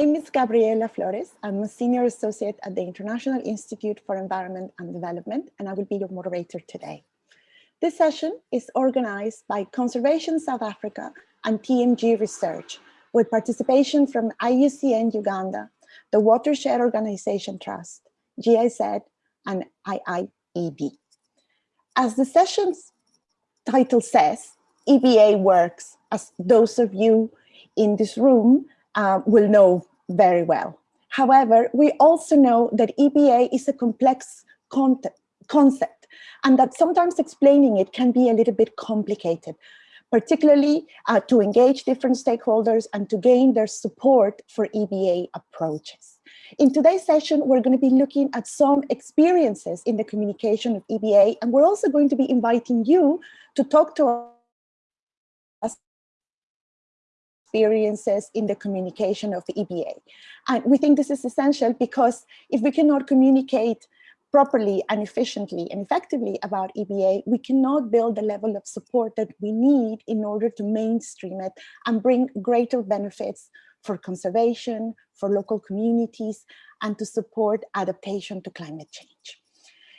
name is Gabriela Flores. I'm a senior associate at the International Institute for Environment and Development, and I will be your moderator today. This session is organized by Conservation South Africa and TMG Research, with participation from IUCN Uganda, the Watershed Organization Trust, GIZ, and IIED. As the session's title says, EBA works, as those of you in this room uh, will know very well. However, we also know that EBA is a complex concept and that sometimes explaining it can be a little bit complicated, particularly uh, to engage different stakeholders and to gain their support for EBA approaches. In today's session, we're going to be looking at some experiences in the communication of EBA, and we're also going to be inviting you to talk to experiences in the communication of the EBA. And we think this is essential because if we cannot communicate properly and efficiently and effectively about EBA, we cannot build the level of support that we need in order to mainstream it and bring greater benefits for conservation, for local communities, and to support adaptation to climate change.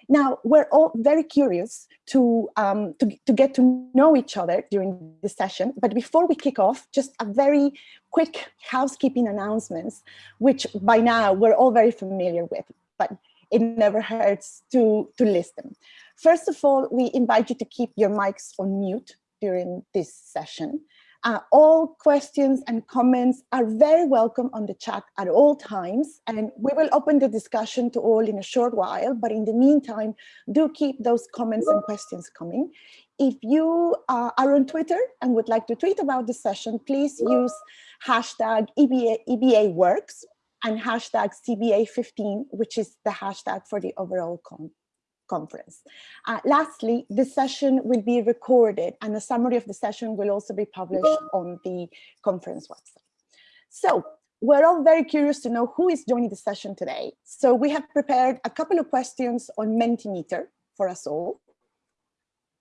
Now, we're all very curious to, um, to, to, get to know each other during this session, but before we kick off, just a very quick housekeeping announcements, which by now we're all very familiar with, but it never hurts to, to list them. First of all, we invite you to keep your mics on mute during this session. Uh, all questions and comments are very welcome on the chat at all times, and we will open the discussion to all in a short while, but in the meantime, do keep those comments and questions coming. If you uh, are on Twitter and would like to tweet about the session, please use hashtag EBA, EBA works and hashtag CBA15, which is the hashtag for the overall con conference. Uh, lastly, the session will be recorded and a summary of the session will also be published on the conference website. So we're all very curious to know who is joining the session today. So we have prepared a couple of questions on Mentimeter for us all.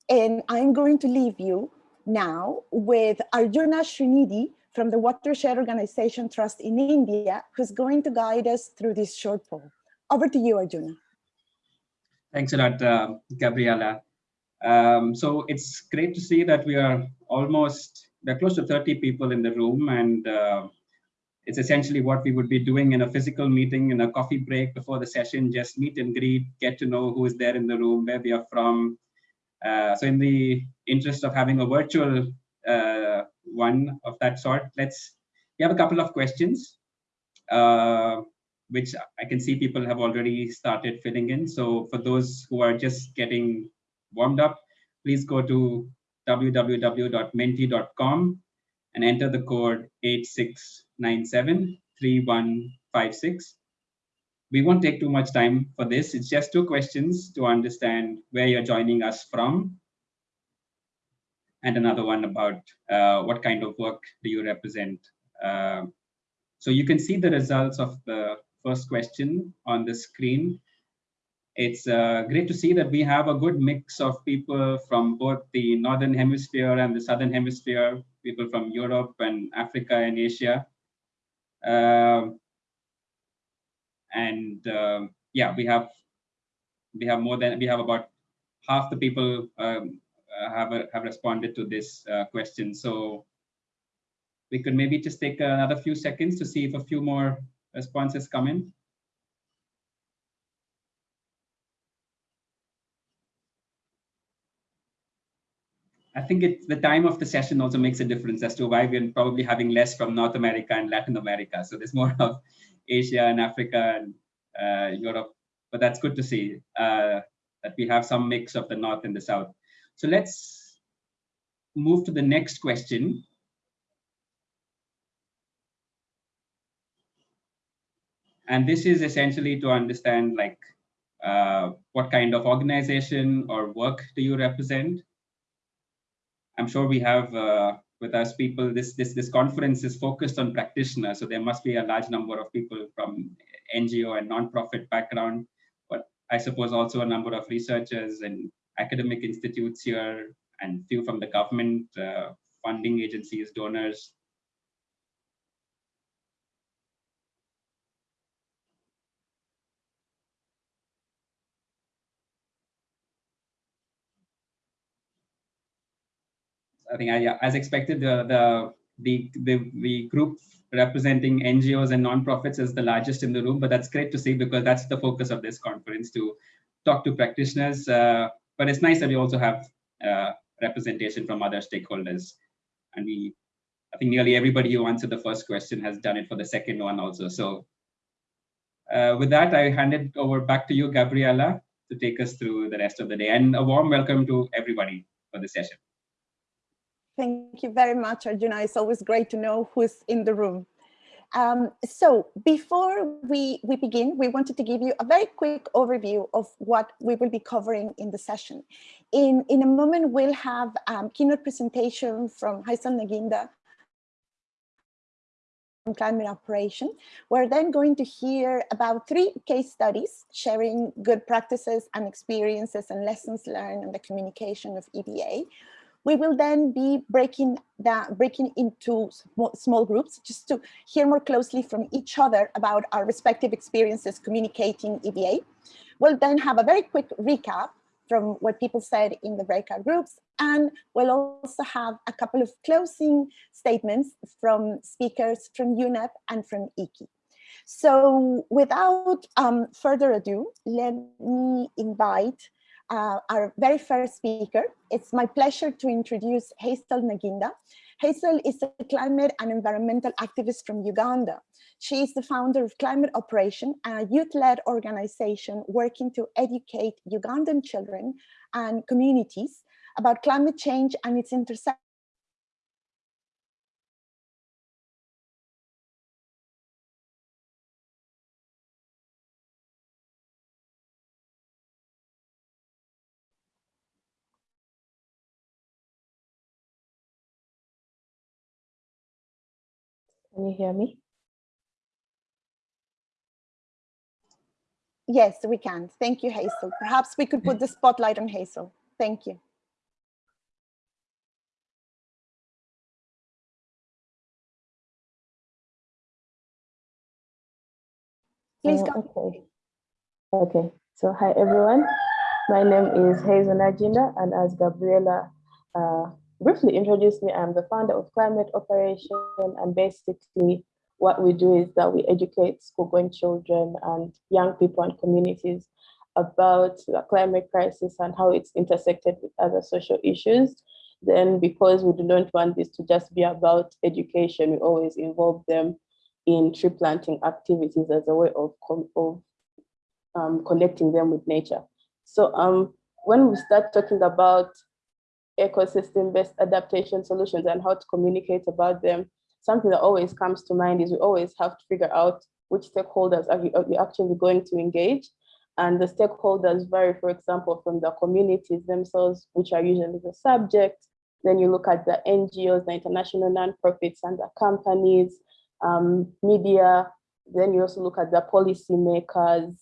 And I'm going to leave you now with Arjuna Srinidhi, from the Watershed Organization Trust in India, who's going to guide us through this short poll. Over to you, Arjuna. Thanks a lot, uh, Gabriela. Um, so it's great to see that we are almost, we're close to 30 people in the room and uh, it's essentially what we would be doing in a physical meeting in a coffee break before the session, just meet and greet, get to know who is there in the room, where we are from. Uh, so in the interest of having a virtual uh, one of that sort. Let's, we have a couple of questions, uh, which I can see people have already started filling in. So for those who are just getting warmed up, please go to www.menti.com and enter the code 86973156. We won't take too much time for this. It's just two questions to understand where you're joining us from and another one about uh, what kind of work do you represent. Uh, so you can see the results of the first question on the screen. It's uh, great to see that we have a good mix of people from both the Northern Hemisphere and the Southern Hemisphere, people from Europe and Africa and Asia. Um, and um, yeah, we have we have more than we have about half the people um, uh, have, have responded to this uh, question. So we could maybe just take another few seconds to see if a few more responses come in. I think it, the time of the session also makes a difference as to why we're probably having less from North America and Latin America. So there's more of Asia and Africa and uh, Europe, but that's good to see uh, that we have some mix of the North and the South. So let's move to the next question. And this is essentially to understand like uh, what kind of organization or work do you represent? I'm sure we have uh, with us people, this, this, this conference is focused on practitioners. So there must be a large number of people from NGO and nonprofit background, but I suppose also a number of researchers and academic institutes here and few from the government, uh, funding agencies, donors. I think I, as expected, the, the, the, the, the group representing NGOs and nonprofits is the largest in the room, but that's great to see because that's the focus of this conference to talk to practitioners. Uh, but it's nice that we also have uh, representation from other stakeholders. And we, I think nearly everybody who answered the first question has done it for the second one also. So uh, with that, I hand it over back to you, Gabriela, to take us through the rest of the day. And a warm welcome to everybody for the session. Thank you very much, Arjuna. It's always great to know who's in the room. Um, so before we, we begin, we wanted to give you a very quick overview of what we will be covering in the session. In, in a moment, we'll have um, keynote presentation from Hazel Naginda from climate operation. We're then going to hear about three case studies sharing good practices and experiences and lessons learned in the communication of EBA. We will then be breaking that breaking into small, groups just to hear more closely from each other about our respective experiences communicating EBA. We'll then have a very quick recap from what people said in the breakout groups. And we'll also have a couple of closing statements from speakers from UNEP and from IKI. So without um, further ado, let me invite uh, our very first speaker. It's my pleasure to introduce Hazel Naginda. Hazel is a climate and environmental activist from Uganda. She is the founder of Climate Operation, a youth-led organization working to educate Ugandan children and communities about climate change and its intersection Can you hear me? Yes, we can. Thank you, Hazel. Perhaps we could put the spotlight on Hazel. Thank you. Please go. Uh, okay. Okay. So hi everyone. My name is Hazel Naginda, and as Gabriela uh, briefly introduce me, I'm the founder of Climate Operation, and basically what we do is that we educate school-going children and young people and communities about the climate crisis and how it's intersected with other social issues. Then because we do not want this to just be about education, we always involve them in tree planting activities as a way of, of um, connecting them with nature. So um, when we start talking about ecosystem-based adaptation solutions and how to communicate about them, something that always comes to mind is we always have to figure out which stakeholders are we, are we actually going to engage. And the stakeholders vary, for example, from the communities themselves, which are usually the subject. Then you look at the NGOs, the international nonprofits and the companies, um, media. Then you also look at the policymakers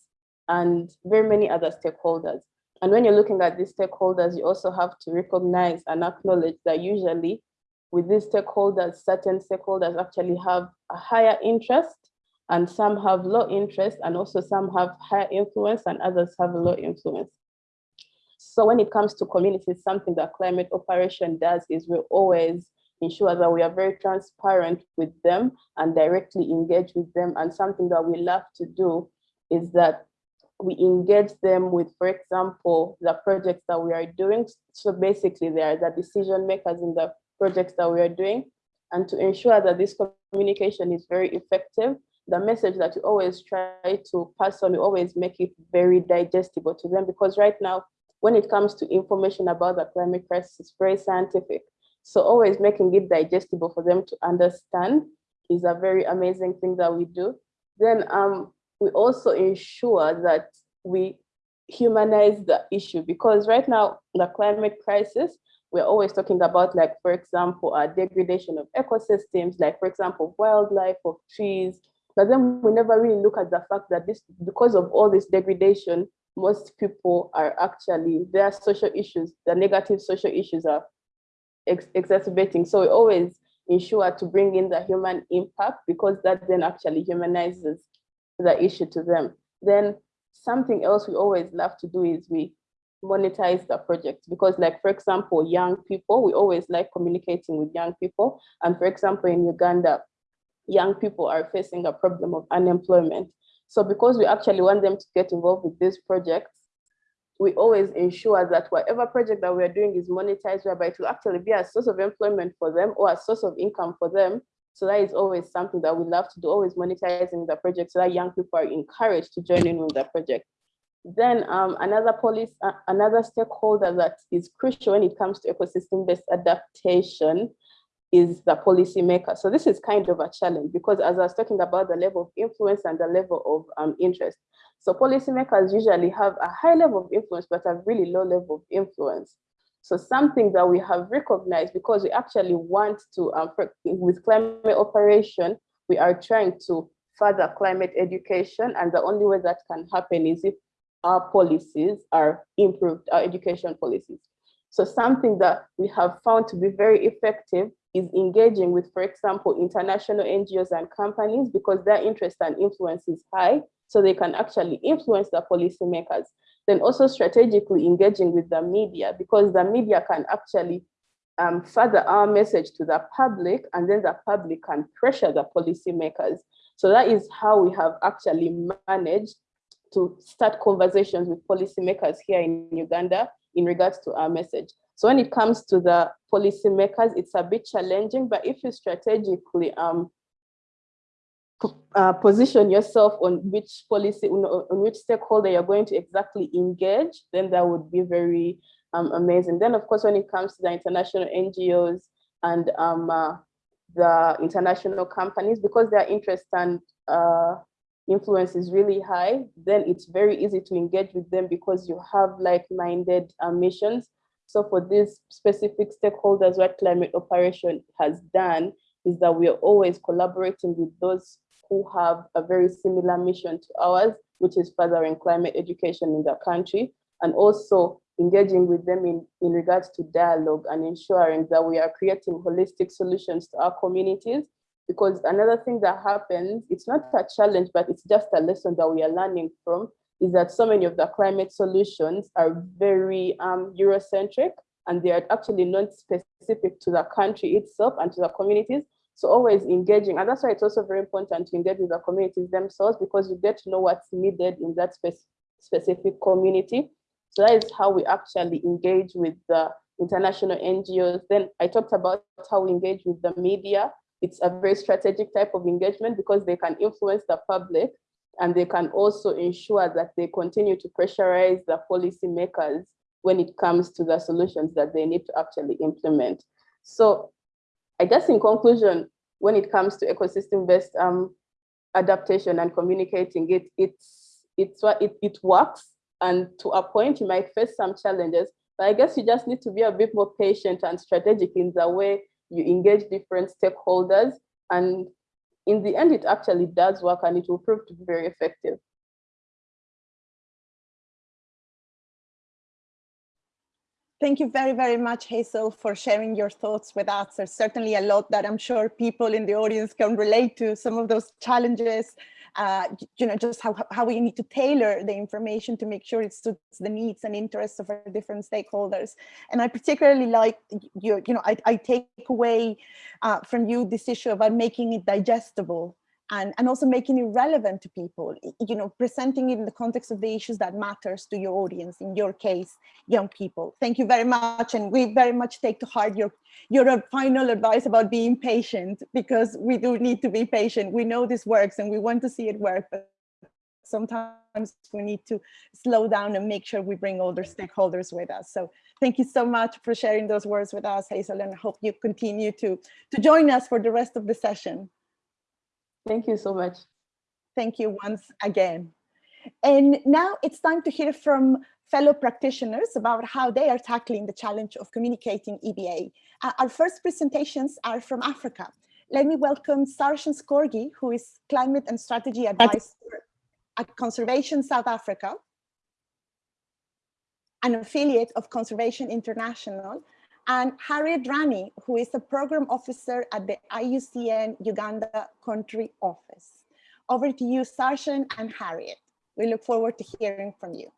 and very many other stakeholders. And when you're looking at these stakeholders, you also have to recognize and acknowledge that usually with these stakeholders, certain stakeholders actually have a higher interest and some have low interest and also some have higher influence and others have low influence. So when it comes to communities, something that climate operation does is we always ensure that we are very transparent with them and directly engage with them. And something that we love to do is that we engage them with, for example, the projects that we are doing. So basically they are the decision makers in the projects that we are doing. And to ensure that this communication is very effective, the message that you always try to pass on, you always make it very digestible to them because right now, when it comes to information about the climate crisis, it's very scientific. So always making it digestible for them to understand is a very amazing thing that we do. Then um, we also ensure that we humanize the issue because right now the climate crisis we're always talking about like for example a degradation of ecosystems like for example wildlife of trees. But then we never really look at the fact that this because of all this degradation most people are actually their social issues the negative social issues are ex exacerbating. So we always ensure to bring in the human impact because that then actually humanizes the issue to them. Then something else we always love to do is we monetize the project because like for example young people we always like communicating with young people. And for example in uganda young people are facing a problem of unemployment. So because we actually want them to get involved with these projects we always ensure that whatever project that we're doing is monetized whereby it will actually be a source of employment for them or a source of income for them so that is always something that we love to do always monetizing the project so that young people are encouraged to join in with the project then um, another policy, uh, another stakeholder that is crucial when it comes to ecosystem-based adaptation is the policymaker. So this is kind of a challenge because as I was talking about the level of influence and the level of um, interest. So policymakers usually have a high level of influence, but a really low level of influence. So something that we have recognized because we actually want to, um, for, with climate operation, we are trying to further climate education. And the only way that can happen is if our policies are improved, our education policies. So something that we have found to be very effective is engaging with, for example, international NGOs and companies because their interest and influence is high, so they can actually influence the policymakers. Then also strategically engaging with the media because the media can actually um, further our message to the public and then the public can pressure the policymakers. So that is how we have actually managed to start conversations with policymakers here in Uganda in regards to our message. So when it comes to the policymakers, it's a bit challenging, but if you strategically um, uh, position yourself on which policy, on which stakeholder you're going to exactly engage, then that would be very um, amazing. Then of course, when it comes to the international NGOs and um, uh, the international companies, because their interest and uh, influence is really high, then it's very easy to engage with them because you have like-minded uh, missions. So for these specific stakeholders, what climate operation has done is that we are always collaborating with those who have a very similar mission to ours, which is furthering climate education in the country, and also engaging with them in, in regards to dialogue and ensuring that we are creating holistic solutions to our communities because another thing that happens, it's not a challenge, but it's just a lesson that we are learning from, is that so many of the climate solutions are very um, Eurocentric and they are actually not specific to the country itself and to the communities. So always engaging, and that's why it's also very important to engage with the communities themselves because you get to know what's needed in that spe specific community. So that is how we actually engage with the international NGOs. Then I talked about how we engage with the media it's a very strategic type of engagement because they can influence the public and they can also ensure that they continue to pressurize the policymakers when it comes to the solutions that they need to actually implement. So I guess in conclusion, when it comes to ecosystem-based um, adaptation and communicating it, it's, it's what it, it works. And to a point, you might face some challenges, but I guess you just need to be a bit more patient and strategic in the way you engage different stakeholders, and in the end, it actually does work and it will prove to be very effective. Thank you very, very much, Hazel, for sharing your thoughts with us. There's certainly a lot that I'm sure people in the audience can relate to, some of those challenges uh, you know, just how, how we need to tailor the information to make sure it suits the needs and interests of our different stakeholders. And I particularly like you, you know, I, I take away uh, from you this issue about making it digestible and, and also making it relevant to people, you know, presenting it in the context of the issues that matters to your audience, in your case, young people. Thank you very much. And we very much take to heart your, your uh, final advice about being patient, because we do need to be patient. We know this works and we want to see it work, but sometimes we need to slow down and make sure we bring all the stakeholders with us. So thank you so much for sharing those words with us, Hazel, and I hope you continue to, to join us for the rest of the session. Thank you so much. Thank you once again. And now it's time to hear from fellow practitioners about how they are tackling the challenge of communicating EBA. Uh, our first presentations are from Africa. Let me welcome Sarshen Scorgie, who is Climate and Strategy Advisor at Conservation South Africa, an affiliate of Conservation International, and Harriet Drani, who is a program officer at the IUCN Uganda country office. Over to you, Sarshen and Harriet. We look forward to hearing from you.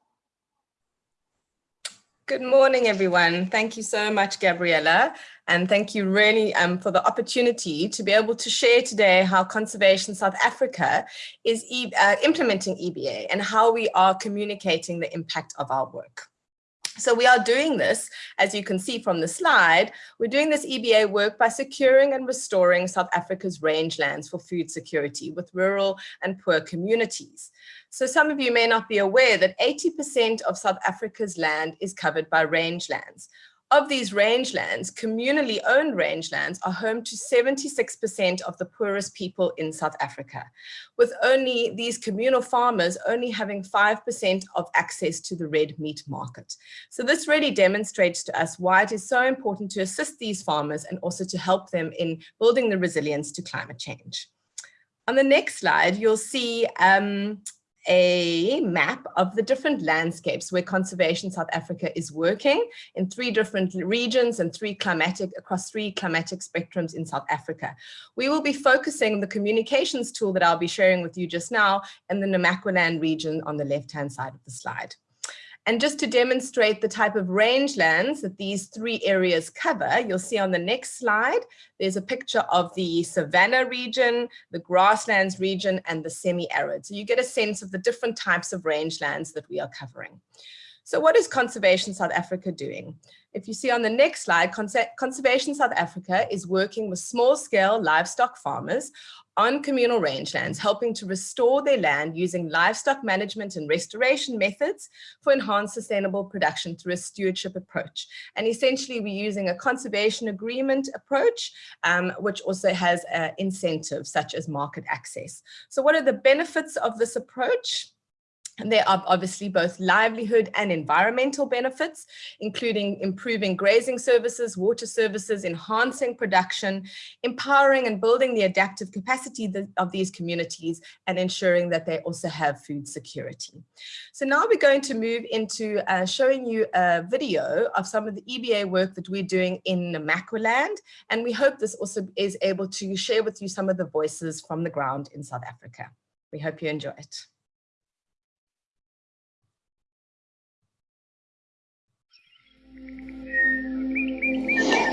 Good morning, everyone. Thank you so much, Gabriella. And thank you really um, for the opportunity to be able to share today how Conservation South Africa is e uh, implementing EBA and how we are communicating the impact of our work. So we are doing this, as you can see from the slide, we're doing this EBA work by securing and restoring South Africa's rangelands for food security with rural and poor communities. So some of you may not be aware that 80% of South Africa's land is covered by rangelands, of these rangelands, communally owned rangelands are home to 76% of the poorest people in South Africa, with only these communal farmers only having 5% of access to the red meat market. So this really demonstrates to us why it is so important to assist these farmers and also to help them in building the resilience to climate change. On the next slide, you'll see um, a map of the different landscapes where Conservation South Africa is working in three different regions and three climatic across three climatic spectrums in South Africa. We will be focusing on the communications tool that I'll be sharing with you just now in the Namaqualand region on the left-hand side of the slide. And just to demonstrate the type of rangelands that these three areas cover, you'll see on the next slide, there's a picture of the savanna region, the grasslands region, and the semi-arid. So you get a sense of the different types of rangelands that we are covering. So what is Conservation South Africa doing? If you see on the next slide, Conservation South Africa is working with small-scale livestock farmers on communal rangelands, helping to restore their land using livestock management and restoration methods for enhanced sustainable production through a stewardship approach. And essentially, we're using a conservation agreement approach, um, which also has uh, incentives such as market access. So what are the benefits of this approach? There are obviously both livelihood and environmental benefits, including improving grazing services, water services, enhancing production, empowering and building the adaptive capacity of these communities, and ensuring that they also have food security. So now we're going to move into uh, showing you a video of some of the EBA work that we're doing in Namaqualand, and we hope this also is able to share with you some of the voices from the ground in South Africa. We hope you enjoy it.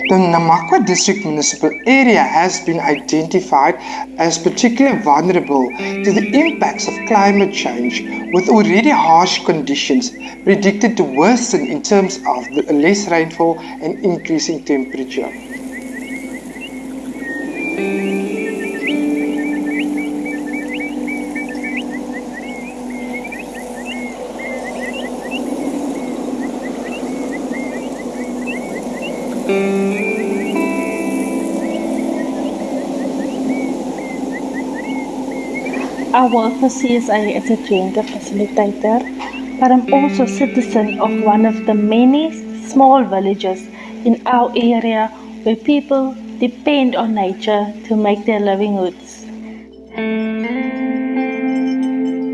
The Namakwa district municipal area has been identified as particularly vulnerable to the impacts of climate change with already harsh conditions predicted to worsen in terms of less rainfall and increasing temperature. I work for CSA as a gender facilitator, but I'm also a citizen of one of the many small villages in our area where people depend on nature to make their livelihoods.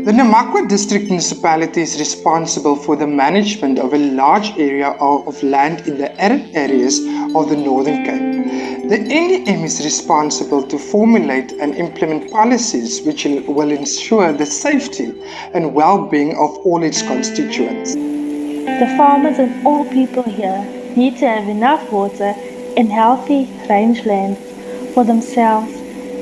The Namakwa District Municipality is responsible for the management of a large area of land in the arid areas of the Northern Cape. The NDM is responsible to formulate and implement policies which will ensure the safety and well-being of all its constituents. The farmers and all people here need to have enough water and healthy rangeland for themselves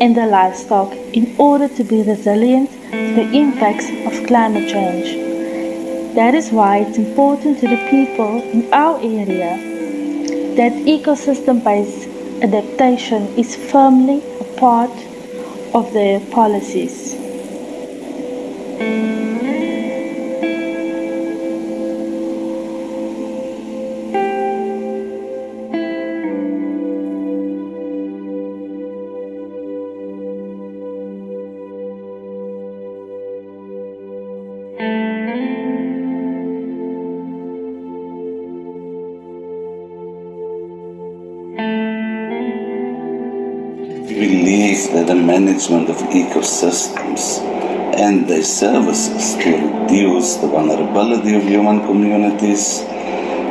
and their livestock in order to be resilient to the impacts of climate change. That is why it's important to the people in our area that ecosystem-based adaptation is firmly a part of their policies. Management of ecosystems and their services to reduce the vulnerability of human communities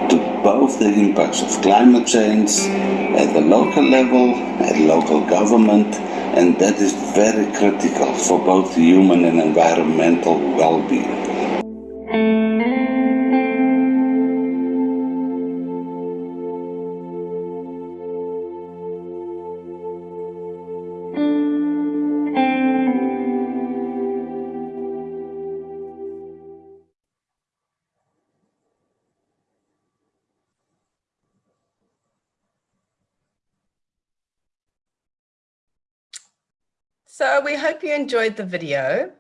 to both the impacts of climate change at the local level, at local government, and that is very critical for both human and environmental well-being. So we hope you enjoyed the video.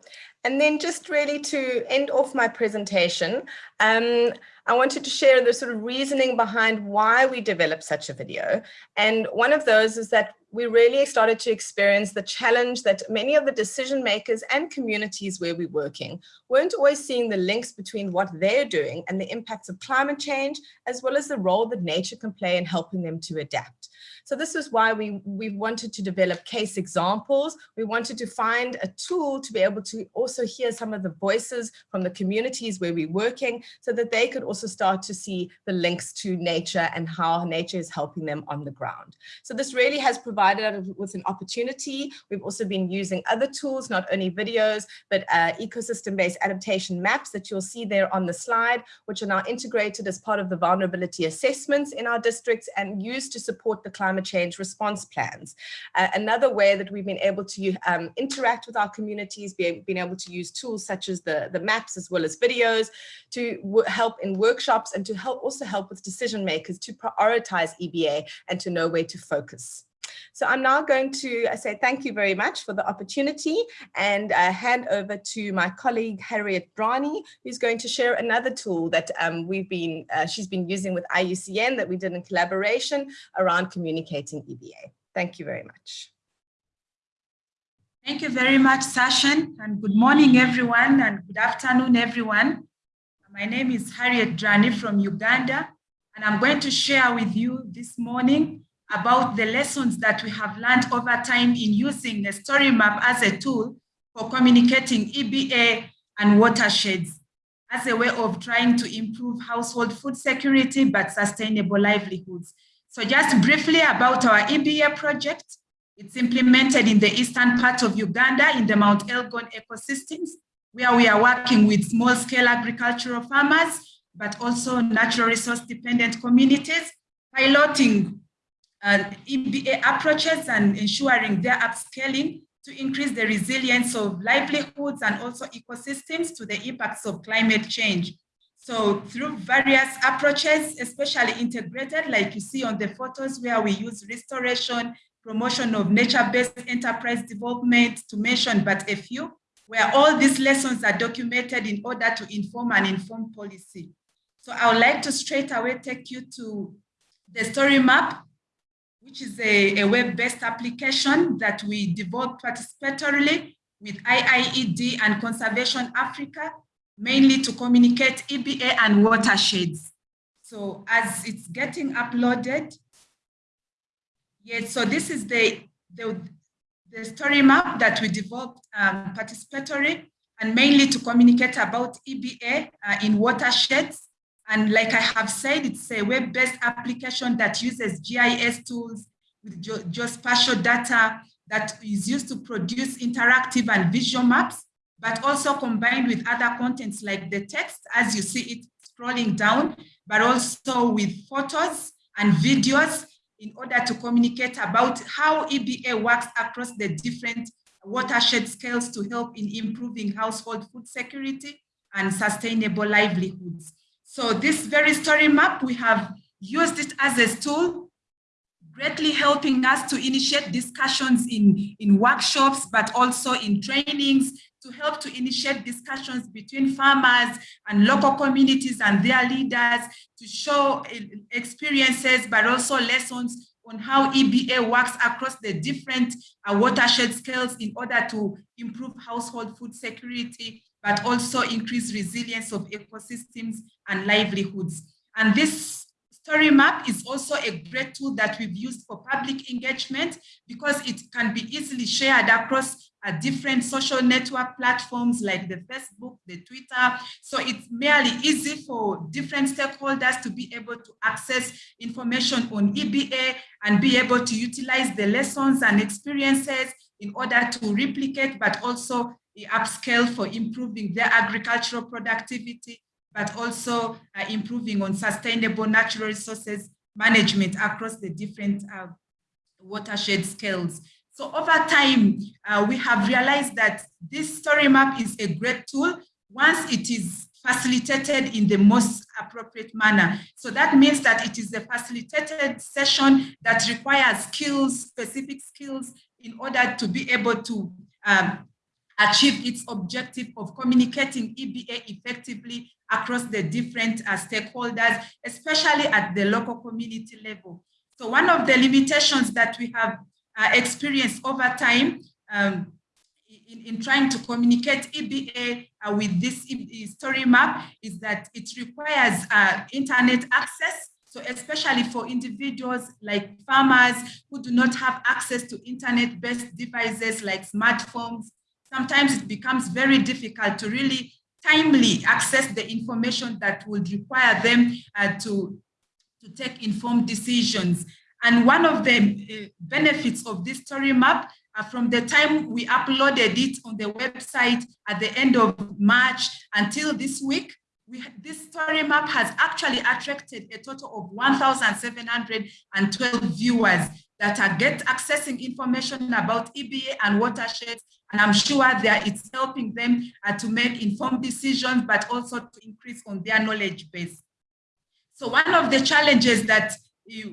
And then just really to end off my presentation, um, I wanted to share the sort of reasoning behind why we developed such a video. And one of those is that we really started to experience the challenge that many of the decision makers and communities where we're working weren't always seeing the links between what they're doing and the impacts of climate change, as well as the role that nature can play in helping them to adapt. So this is why we, we wanted to develop case examples. We wanted to find a tool to be able to also hear some of the voices from the communities where we're working so that they could also start to see the links to nature and how nature is helping them on the ground. So this really has provided us with an opportunity. We've also been using other tools, not only videos, but uh, ecosystem-based adaptation maps that you'll see there on the slide, which are now integrated as part of the vulnerability assessments in our districts and used to support the climate change response plans. Uh, another way that we've been able to um, interact with our communities, be, being able to use tools such as the, the maps as well as videos to help in workshops and to help also help with decision makers to prioritize EBA and to know where to focus. So I'm now going to uh, say thank you very much for the opportunity and uh, hand over to my colleague Harriet Drani, who's going to share another tool that um, we've been, uh, she's been using with IUCN that we did in collaboration around communicating EBA. Thank you very much. Thank you very much, Sarshen, and good morning, everyone, and good afternoon, everyone. My name is Harriet Drani from Uganda, and I'm going to share with you this morning about the lessons that we have learned over time in using the story map as a tool for communicating EBA and watersheds as a way of trying to improve household food security but sustainable livelihoods. So just briefly about our EBA project, it's implemented in the eastern part of Uganda in the Mount Elgon ecosystems, where we are working with small-scale agricultural farmers, but also natural resource dependent communities, piloting uh, EBA approaches and ensuring their upscaling to increase the resilience of livelihoods and also ecosystems to the impacts of climate change. So through various approaches, especially integrated, like you see on the photos where we use restoration, promotion of nature-based enterprise development to mention but a few, where all these lessons are documented in order to inform and inform policy. So I would like to straight away take you to the story map which is a, a web-based application that we developed participatorily with IIED and Conservation Africa, mainly to communicate EBA and watersheds. So as it's getting uploaded, yes, so this is the, the, the story map that we developed um, participatory and mainly to communicate about EBA uh, in watersheds and like I have said, it's a web-based application that uses GIS tools with just geospatial data that is used to produce interactive and visual maps, but also combined with other contents like the text, as you see it scrolling down, but also with photos and videos in order to communicate about how EBA works across the different watershed scales to help in improving household food security and sustainable livelihoods. So this very story map, we have used it as a tool, greatly helping us to initiate discussions in, in workshops, but also in trainings to help to initiate discussions between farmers and local communities and their leaders to show experiences, but also lessons on how EBA works across the different uh, watershed scales in order to improve household food security but also increase resilience of ecosystems and livelihoods. And this story map is also a great tool that we've used for public engagement because it can be easily shared across uh, different social network platforms like the Facebook, the Twitter. So it's merely easy for different stakeholders to be able to access information on EBA and be able to utilize the lessons and experiences in order to replicate, but also upscale for improving their agricultural productivity, but also uh, improving on sustainable natural resources management across the different uh, watershed scales. So over time, uh, we have realized that this story map is a great tool once it is facilitated in the most appropriate manner. So that means that it is a facilitated session that requires skills, specific skills in order to be able to um, achieved its objective of communicating EBA effectively across the different uh, stakeholders, especially at the local community level. So one of the limitations that we have uh, experienced over time um, in, in, trying to communicate EBA uh, with this story map is that it requires uh, internet access. So especially for individuals like farmers who do not have access to internet-based devices like smartphones, sometimes it becomes very difficult to really timely access the information that would require them uh, to, to take informed decisions. And one of the uh, benefits of this story map uh, from the time we uploaded it on the website at the end of March until this week, we, this story map has actually attracted a total of 1,712 viewers that are get accessing information about EBA and watersheds. And I'm sure that it's helping them uh, to make informed decisions, but also to increase on their knowledge base. So one of the challenges that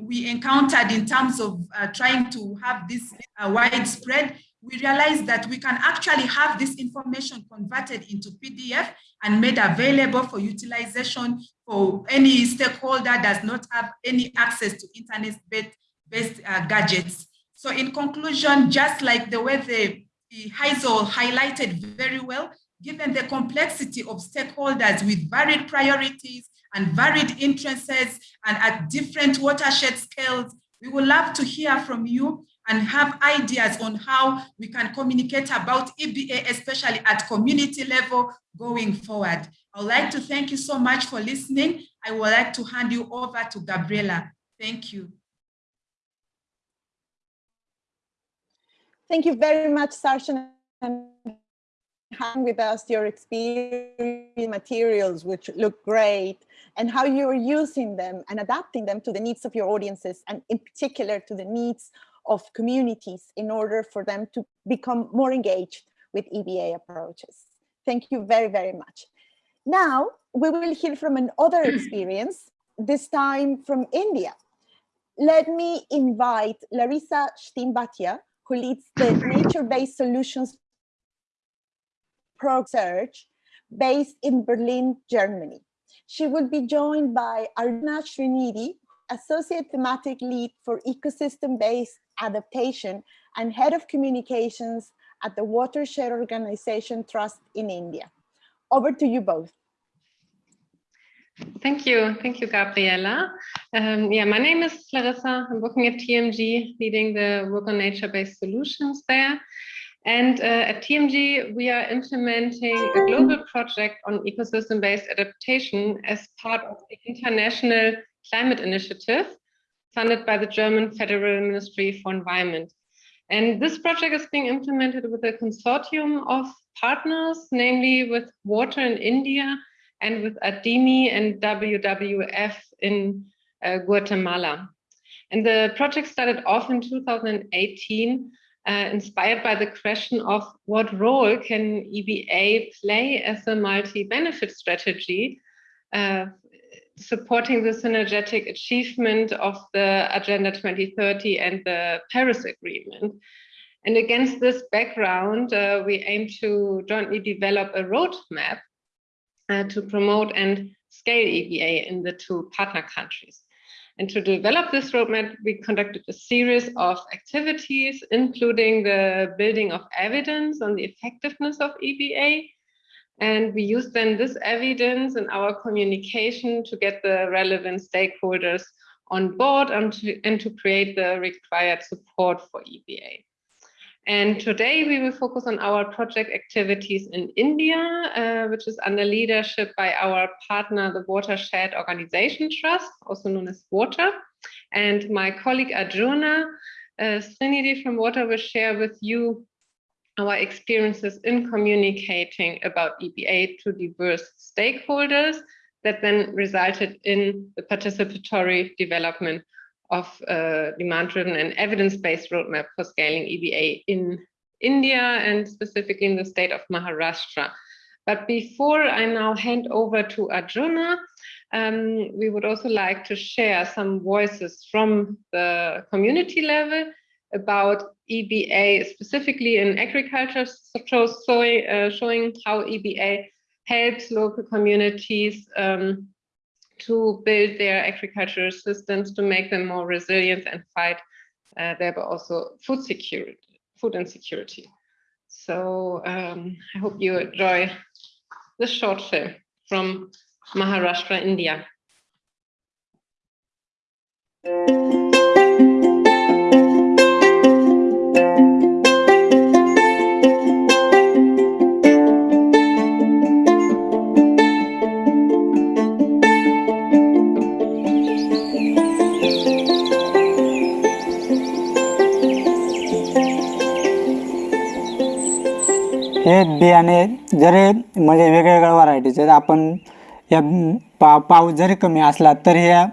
we encountered in terms of uh, trying to have this uh, widespread, we realized that we can actually have this information converted into PDF and made available for utilization for any stakeholder does not have any access to internet-based uh, gadgets. So in conclusion, just like the way the, the Hazel highlighted very well, given the complexity of stakeholders with varied priorities and varied interests and at different watershed scales, we would love to hear from you and have ideas on how we can communicate about EBA, especially at community level going forward. I would like to thank you so much for listening. I would like to hand you over to Gabriela. Thank you. Thank you very much, Sarshen, hang with us your experience materials, which look great, and how you're using them and adapting them to the needs of your audiences, and in particular to the needs of communities in order for them to become more engaged with EBA approaches. Thank you very, very much. Now, we will hear from another experience, this time from India. Let me invite Larissa Shtimbatia, who leads the Nature-Based Solutions Pro Search based in Berlin, Germany. She will be joined by Arjuna Srinidhi, Associate Thematic Lead for Ecosystem-Based Adaptation and Head of Communications at the Watershed Organization Trust in India. Over to you both. Thank you. Thank you, Gabriela. Um, yeah, my name is Larissa. I'm working at TMG, leading the work on nature-based solutions there. And uh, at TMG, we are implementing a global project on ecosystem-based adaptation as part of the International Climate Initiative, funded by the German Federal Ministry for Environment. And this project is being implemented with a consortium of partners, namely with WOTR in India and with ADIMI and WWF in uh, Guatemala. And the project started off in 2018, uh, inspired by the question of what role can EBA play as a multi-benefit strategy uh, supporting the synergetic achievement of the Agenda 2030 and the Paris Agreement. And against this background, uh, we aim to jointly develop a roadmap uh, to promote and scale EBA in the two partner countries. And to develop this roadmap, we conducted a series of activities, including the building of evidence on the effectiveness of EBA, and we use then this evidence in our communication to get the relevant stakeholders on board and to, and to create the required support for EBA. And today we will focus on our project activities in India, uh, which is under leadership by our partner, the Watershed Organization Trust, also known as WOTR. And my colleague Arjuna uh, Srinidhi from WOTR will share with you our experiences in communicating about EBA to diverse stakeholders that then resulted in the participatory development of a demand-driven and evidence-based roadmap for scaling EBA in India and specifically in the state of Maharashtra. But before I now hand over to Arjuna, um, we would also like to share some voices from the community level about EBA specifically in agriculture, shows showing, uh, showing how EBA helps local communities um, to build their agricultural systems to make them more resilient and fight uh, thereby also food security, food insecurity. So um, I hope you enjoy this short film from Maharashtra, India. हे बियाणे जरी म्हणजे वेगवेगळ्या व्हरायटीचे आपण या पा पाऊस जरी कमी असला तरी ह्या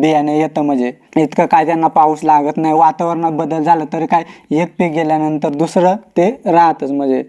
बियाणे येतं म्हणजे इतकं काय त्यांना पाऊस लागत नाही वातावरणात बदल झाला तरी काय एक पीक गेल्यानंतर दुसरं ते राहतच म्हणजे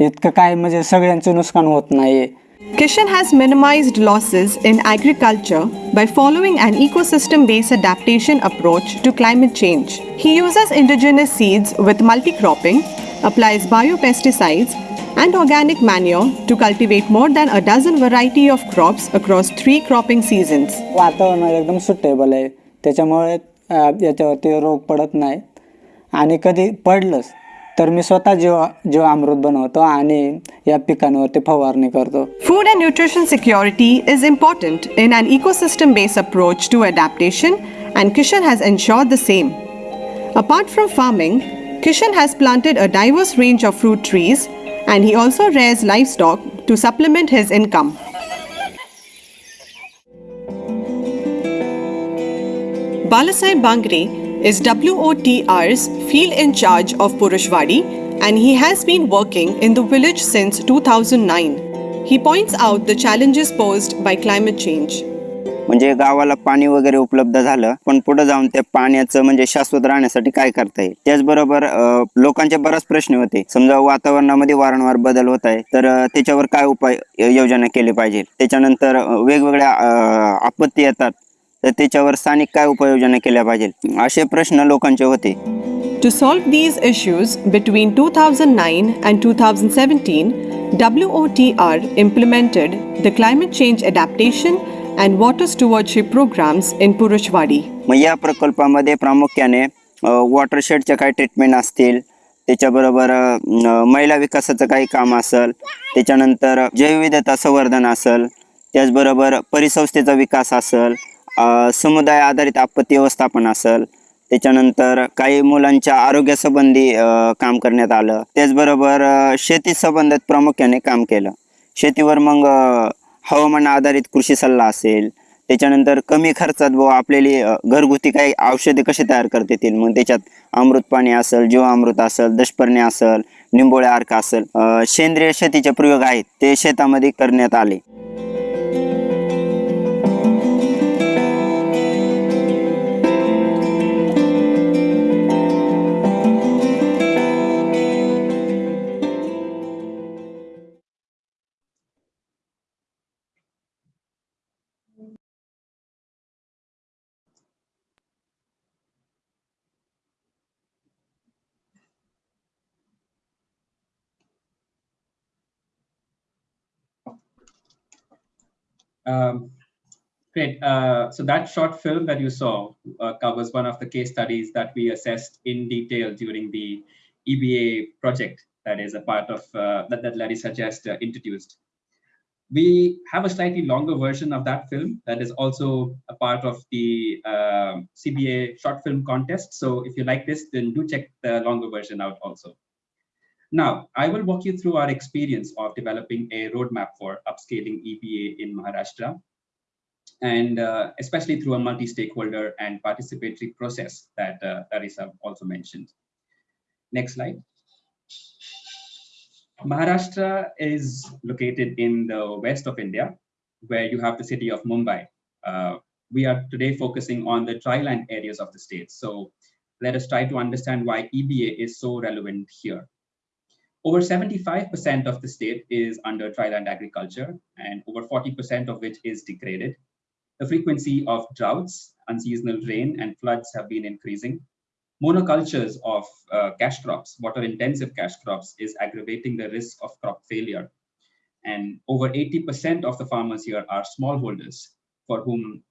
इतकं काय म्हणजे सगळ्यांचं नुकसान होत नाही Kishan has minimized losses in agriculture by following an ecosystem based adaptation approach to climate change. He uses indigenous seeds with multi-cropping, applies biopesticides, and organic manure to cultivate more than a dozen variety of crops across three cropping seasons. वातावरण एकदम suitable आहे त्याच्यामुळे अ, याच्यावरती रोग पडत नाही आणि कधी पडलंच तर मी स्वतः जीव जीवामृत बनवतो आणि या पिकांवरती फवारणी करतो Food and nutrition security is important in an ecosystem based approach to adaptation, and Kishan has ensured the same. Apart from farming, Kishan has planted a diverse range of fruit trees and he also rears livestock to supplement his income. Balasai Bangre is WOTR's field in charge of Purushwadi and he has been working in the village since 2009. He points out the challenges posed by climate change. म्हणजे गावाला पाणी वगैरे उपलब्ध झालं पण पुढे जाऊन त्या पाण्याचं म्हणजे शाश्वत राहण्यासाठी काय करता येईल? त्याचबरोबर लोकांचे बरेच प्रश्न होते. समजा वातावरणामध्ये वारंवार बदल होत आहे तर त्याच्यावर काय उपाय योजना केली पाहिजे? त्याच्यानंतर वेगवेगळ्या आपत्ती येतात तर त्याच्यावर स्थानिक काय उपाययोजना केल्या पाहिजे? असे प्रश्न लोकांचे होते. To solve these issues, between 2009 and 2017, WOTR implemented the climate change adaptation and water stewardship programmes in Purushwadi मग या प्रकल्पामध्ये प्रामुख्याने वॉटरशेडच्या काही ट्रीटमेंट असतील त्याच्याबरोबर अ, महिला विकासाचं काही काम असेल त्याच्यानंतर जैवविविधता संवर्धन असेल त्याचबरोबर परिसंस्थेचा विकास असेल अ, समुदाय आधारित आपत्ती व्यवस्थापन असेल त्याच्यानंतर काही मुलांच्या आरोग्यासंबंधी अ, काम करण्यात आलं त्याचबरोबर अ, प्रामुख्याने काम केलं. शेतीवर मग अ, हवामान आधारित कृषी सल्ला असेल त्याच्यानंतर कमी खर्चात व आपल्याला घरगुती काही औषधे कसे तयार करता येतील? मग त्याच्यात अमृत पाणी असेल जीवामृत असेल दशपर्णी असेल निंबोळ्या अर्क असेल सेंद्रिय शेतीचे प्रयोग आहेत ते शेतामध्ये करण्यात आले. Um, great. Uh, so that short film that you saw uh, covers one of the case studies that we assessed in detail during the EBA project that is a part of uh, that, that Larissa just uh, introduced. We have a slightly longer version of that film that is also a part of the um CBA short film contest. So if you like this, then do check the longer version out also. Now, I will walk you through our experience of developing a roadmap for upscaling EBA in Maharashtra, and uh, especially through a multi-stakeholder and participatory process that uh, also mentioned. Next slide. Maharashtra is located in the west of India, where you have the city of Mumbai. Uh, we are today focusing on the dryland areas of the state. So let us try to understand why EBA is so relevant here. Over 75% of the state is under dryland agriculture, and over 40% of which is degraded. The frequency of droughts, unseasonal rain, and floods have been increasing. monocultures of uh, cash crops, water intensive cash crops is aggravating the risk of crop failure. And over 80% of the farmers here are smallholders for whom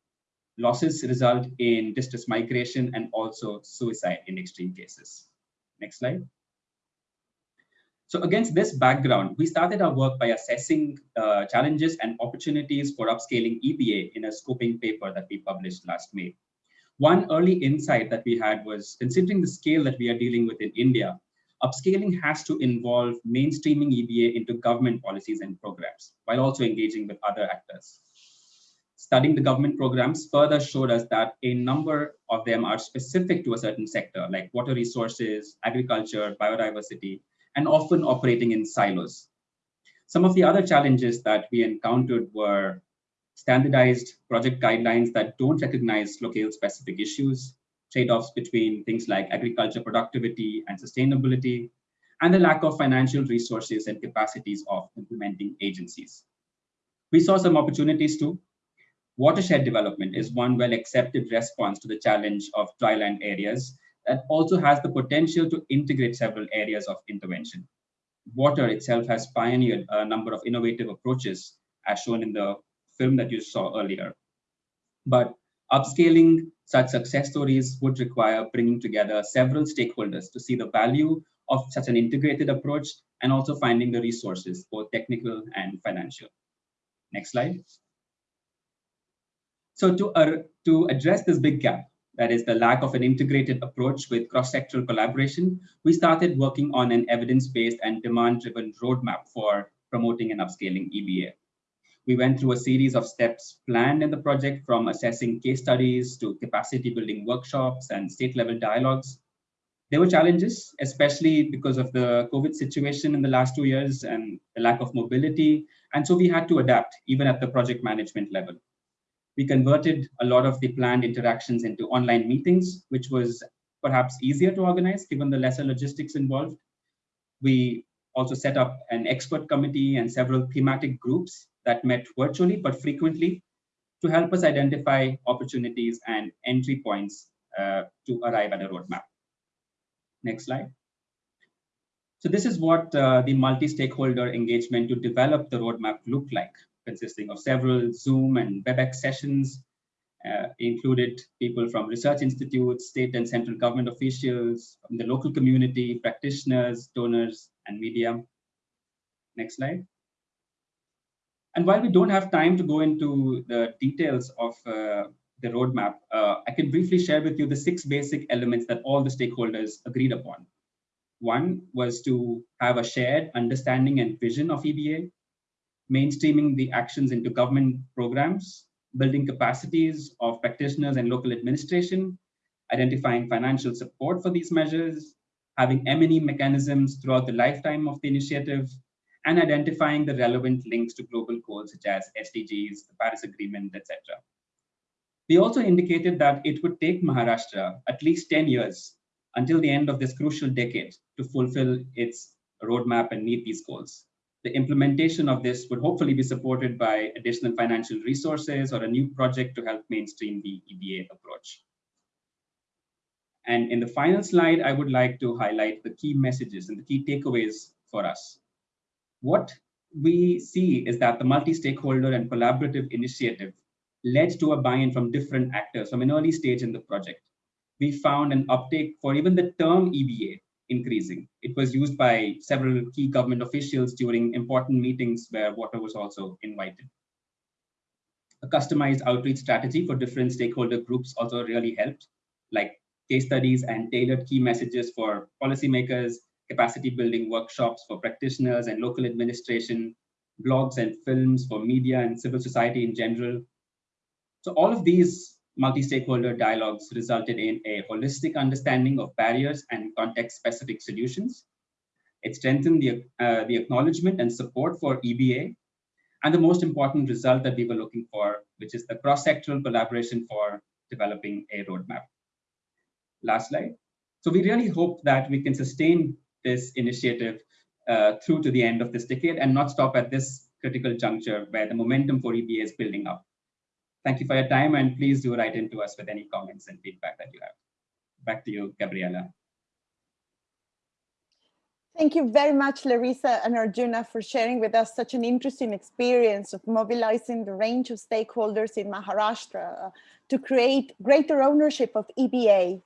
losses result in distress migration and also suicide in extreme cases. Next slide. So against this background, we started our work by assessing uh, challenges and opportunities for upscaling EBA in a scoping paper that we published last May. One early insight that we had was considering the scale that we are dealing with in India, upscaling has to involve mainstreaming EBA into government policies and programs, while also engaging with other actors. Studying the government programs further showed us that a number of them are specific to a certain sector, like water resources, agriculture, biodiversity, and often operating in silos. Some of the other challenges that we encountered were standardized project guidelines that don't recognize locale specific issues, trade-offs between things like agriculture productivity and sustainability, and the lack of financial resources and capacities of implementing agencies. We saw some opportunities too. Watershed development is one well accepted response to the challenge of dryland areas that also has the potential to integrate several areas of intervention. WOTR itself has pioneered a number of innovative approaches as shown in the film that you saw earlier. But upscaling such success stories would require bringing together several stakeholders to see the value of such an integrated approach and also finding the resources, both technical and financial. Next slide. So to, uh, to address this big gap, that is the lack of an integrated approach with cross-sectoral collaboration, we started working on an evidence-based and demand-driven roadmap for promoting and upscaling EBA. We went through a series of steps planned in the project from assessing case studies to capacity building workshops and state level dialogues. There were challenges, especially because of the COVID situation in the last two years and the lack of mobility. And so we had to adapt even at the project management level. We converted a lot of the planned interactions into online meetings, which was perhaps easier to organize given the lesser logistics involved. We also set up an expert committee and several thematic groups that met virtually but frequently to help us identify opportunities and entry points uh, to arrive at a roadmap. Next slide. So this is what uh, the multi-stakeholder engagement to develop the roadmap looked like consisting of several Zoom and WebEx sessions, uh, included people from research institutes, state and central government officials, from the local community, practitioners, donors, and media. Next slide. And while we don't have time to go into the details of uh, the roadmap, uh, I can briefly share with you the six basic elements that all the stakeholders agreed upon. One was to have a shared understanding and vision of EBA mainstreaming the actions into government programs, building capacities of practitioners and local administration, identifying financial support for these measures, having M&E mechanisms throughout the lifetime of the initiative, and identifying the relevant links to global goals such as SDGs, the Paris Agreement, etc. We also indicated that it would take Maharashtra at least 10 years until the end of this crucial decade to fulfill its roadmap and meet these goals the implementation of this would hopefully be supported by additional financial resources or a new project to help mainstream the EBA approach. And in the final slide, I would like to highlight the key messages and the key takeaways for us. What we see is that the multi-stakeholder and collaborative initiative led to a buy-in from different actors from an early stage in the project. We found an uptake for even the term EBA increasing. It was used by several key government officials during important meetings where WOTR was also invited. A customized outreach strategy for different stakeholder groups also really helped, like case studies and tailored key messages for policymakers, capacity building workshops for practitioners and local administration, blogs and films for media and civil society in general. So all of these multi-stakeholder dialogues resulted in a holistic understanding of barriers and context-specific solutions. It strengthened the, uh, the acknowledgement and support for EBA, and the most important result that we were looking for, which is the cross-sectoral collaboration for developing a roadmap. Last slide. So we really hope that we can sustain this initiative uh, through to the end of this decade and not stop at this critical juncture where the momentum for EBA is building up. Thank you for your time and please do write in to us with any comments and feedback that you have. back to you, Gabriela. Thank you very much, Larissa and Arjuna, for sharing with us such an interesting experience of mobilizing the range of stakeholders in Maharashtra uh, to create greater ownership of EBA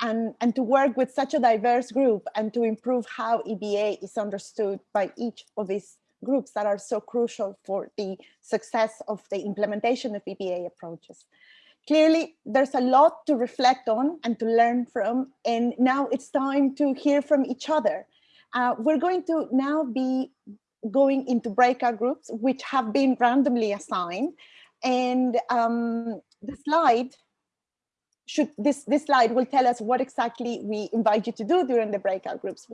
and, and to work with such a diverse group and to improve how EBA is understood by each of these groups that are so crucial for the success of the implementation of EBA approaches. Clearly, there's a lot to reflect on and to learn from, and now it's time to hear from each other. Uh, we're going to now be going into breakout groups, which have been randomly assigned. And um, the slide should this this slide will tell us what exactly we invite you to do during the breakout groups.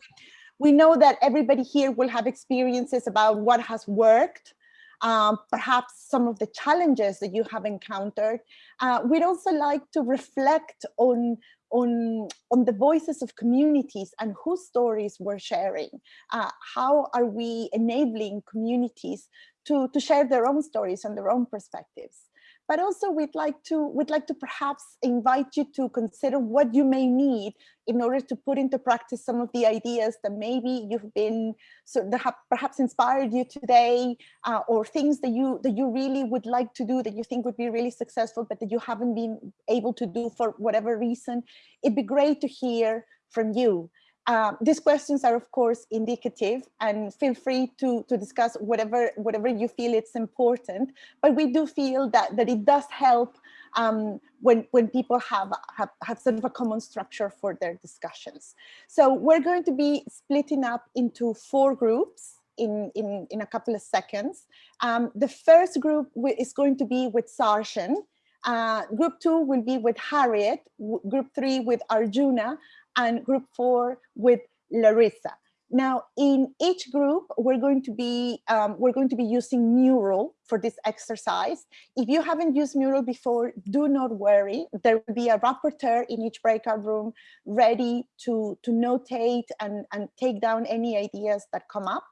We know that everybody here will have experiences about what has worked, um, perhaps some of the challenges that you have encountered. Uh, we'd also like to reflect on, on, on the voices of communities and whose stories we're sharing. Uh, how are we enabling communities to, to share their own stories and their own perspectives? But also we'd like to we'd like to perhaps invite you to consider what you may need in order to put into practice some of the ideas that maybe you've been so that have perhaps inspired you today uh, or things that you that you really would like to do that you think would be really successful but that you haven't been able to do for whatever reason. It'd be great to hear from you uh, these questions are, of course, indicative and feel free to, to discuss whatever, whatever you feel it's important. But we do feel that, that it does help um, when, when people have, have, have sort of a common structure for their discussions. So we're going to be splitting up into four groups in, in, in a couple of seconds. Um, the first group is going to be with Sarshen. Uh, group two will be with Harriet, group three with Arjuna, and group four with Larissa. Now, in each group, we're going to be um, we're going to be using Mural for this exercise. If you haven't used Mural before, do not worry. There will be a rapporteur in each breakout room ready to to notate and and take down any ideas that come up.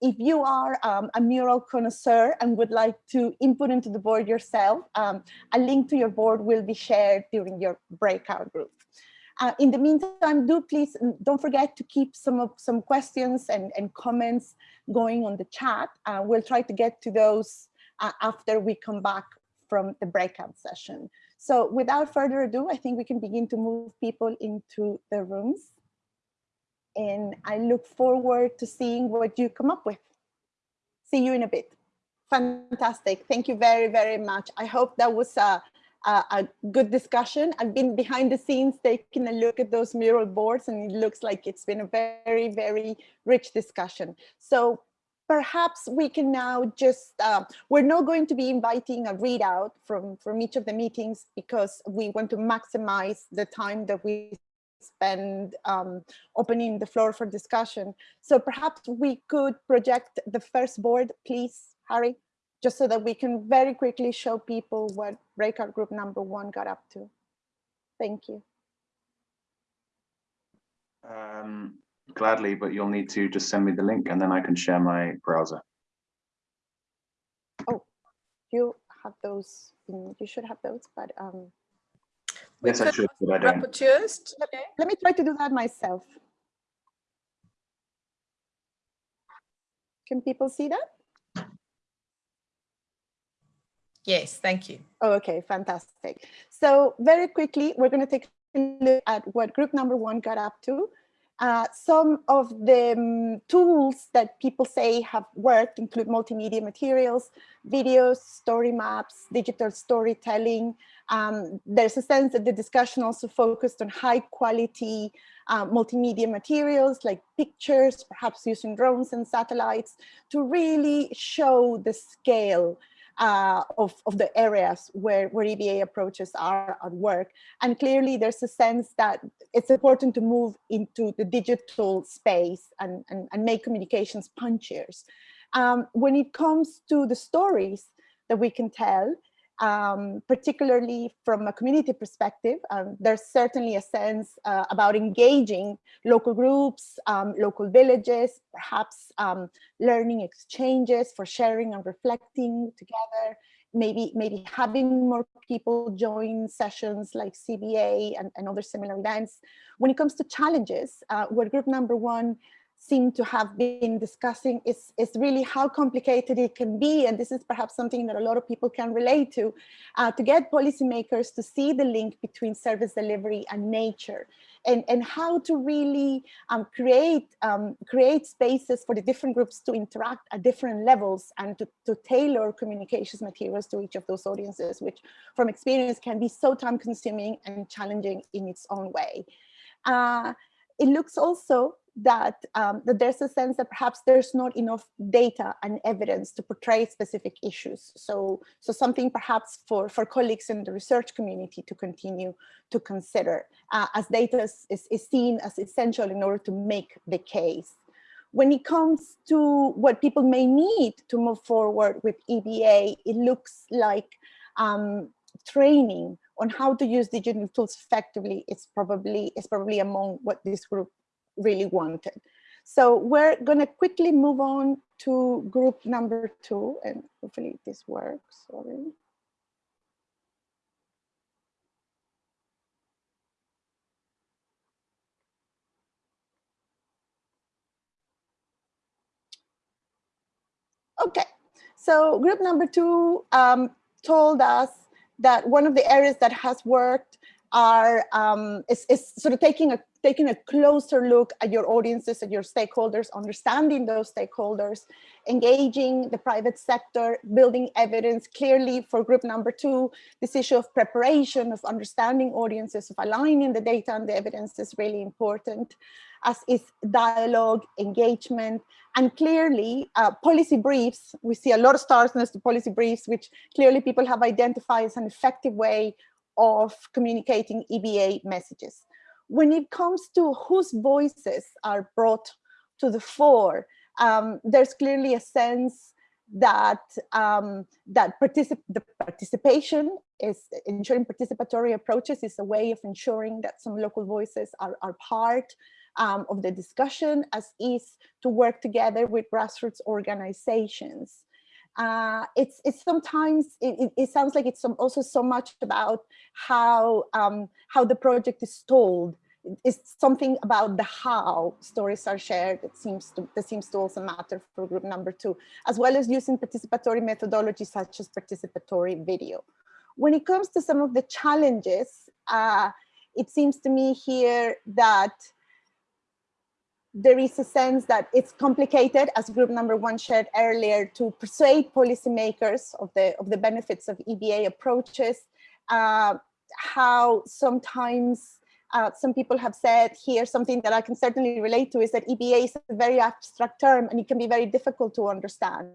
If you are um, a mural connoisseur and would like to input into the board yourself, um, a link to your board will be shared during your breakout group. Uh, in the meantime, do please mm, don't forget to keep some of some questions and, and comments going on the chat. Uh, we'll try to get to those uh, after we come back from the breakout session. So without further ado, I think we can begin to move people into the rooms. And I look forward to seeing what you come up with. See you in a bit. Fantastic. Thank you very, very much. I hope that was a, a good discussion. I've been behind the scenes taking a look at those mural boards and it looks like it's been a very, very rich discussion. So perhaps we can now just, uh, we're not going to be inviting a readout from, from each of the meetings because we want to maximize the time that we spend um, opening the floor for discussion. So perhaps we could project the first board, please, Harry just so that we can very quickly show people what breakout group number one got up to. Thank you. Um, gladly, but you'll need to just send me the link and then I can share my browser. Oh, you have those, in, you should have those, but um, yes, I should, but I don't. Let, let me try to do that myself. Can people see that? Yes, thank you. Oh, okay, fantastic. So very quickly, we're going to take a look at what group number one got up to. Uh, some of the um, tools that people say have worked include multimedia materials, videos, story maps, digital storytelling. Um, there's a sense that the discussion also focused on high quality uh, multimedia materials like pictures, perhaps using drones and satellites to really show the scale uh, of, of the areas where, where EBA approaches are at work. And clearly there's a sense that it's important to move into the digital space and, and, and make communications punchiers. Um, when it comes to the stories that we can tell, um, particularly from a community perspective, um, there's certainly a sense uh, about engaging local groups, um, local villages, perhaps um, learning exchanges for sharing and reflecting together, maybe maybe having more people join sessions like CBA and, and other similar events. When it comes to challenges, uh, what group number one seem to have been discussing is, is really how complicated it can be. And this is perhaps something that a lot of people can relate to, uh, to get policymakers to see the link between service delivery and nature and, and how to really um, create, um, create spaces for the different groups to interact at different levels and to, to tailor communications materials to each of those audiences, which from experience can be so time consuming and challenging in its own way. Uh, it looks also that, um, that there's a sense that perhaps there's not enough data and evidence to portray specific issues. So, so something perhaps for, for colleagues in the research community to continue to consider uh, as data is, is, seen as essential in order to make the case. When it comes to what people may need to move forward with EBA, it looks like um, training on how to use digital tools effectively is probably is probably among what this group really wanted. So we're going to quickly move on to group number two, and hopefully this works. Sorry. Okay, so group number two um, told us that one of the areas that has worked are um, is, is sort of taking a taking a closer look at your audiences and your stakeholders, understanding those stakeholders, engaging the private sector, building evidence clearly for group number two, this issue of preparation, of understanding audiences, of aligning the data and the evidence is really important, as is dialogue, engagement, and clearly uh, policy briefs. We see a lot of stars next to policy briefs, which clearly people have identified as an effective way of communicating EBA messages. When it comes to whose voices are brought to the fore, um, there's clearly a sense that um, that particip the participation is ensuring participatory approaches is a way of ensuring that some local voices are, are part um, of the discussion as is to work together with grassroots organizations uh, it's it's sometimes it, it, sounds like it's also so much about how um, how the project is told. It's something about the how stories are shared that seems to that seems to also matter for group number two, as well as using participatory methodologies such as participatory video. When it comes to some of the challenges, uh, it seems to me here that there is a sense that it's complicated, as group number one shared earlier, to persuade policymakers of the, of the benefits of EBA approaches, uh, how sometimes uh, some people have said here something that I can certainly relate to is that EBA is a very abstract term and it can be very difficult to understand.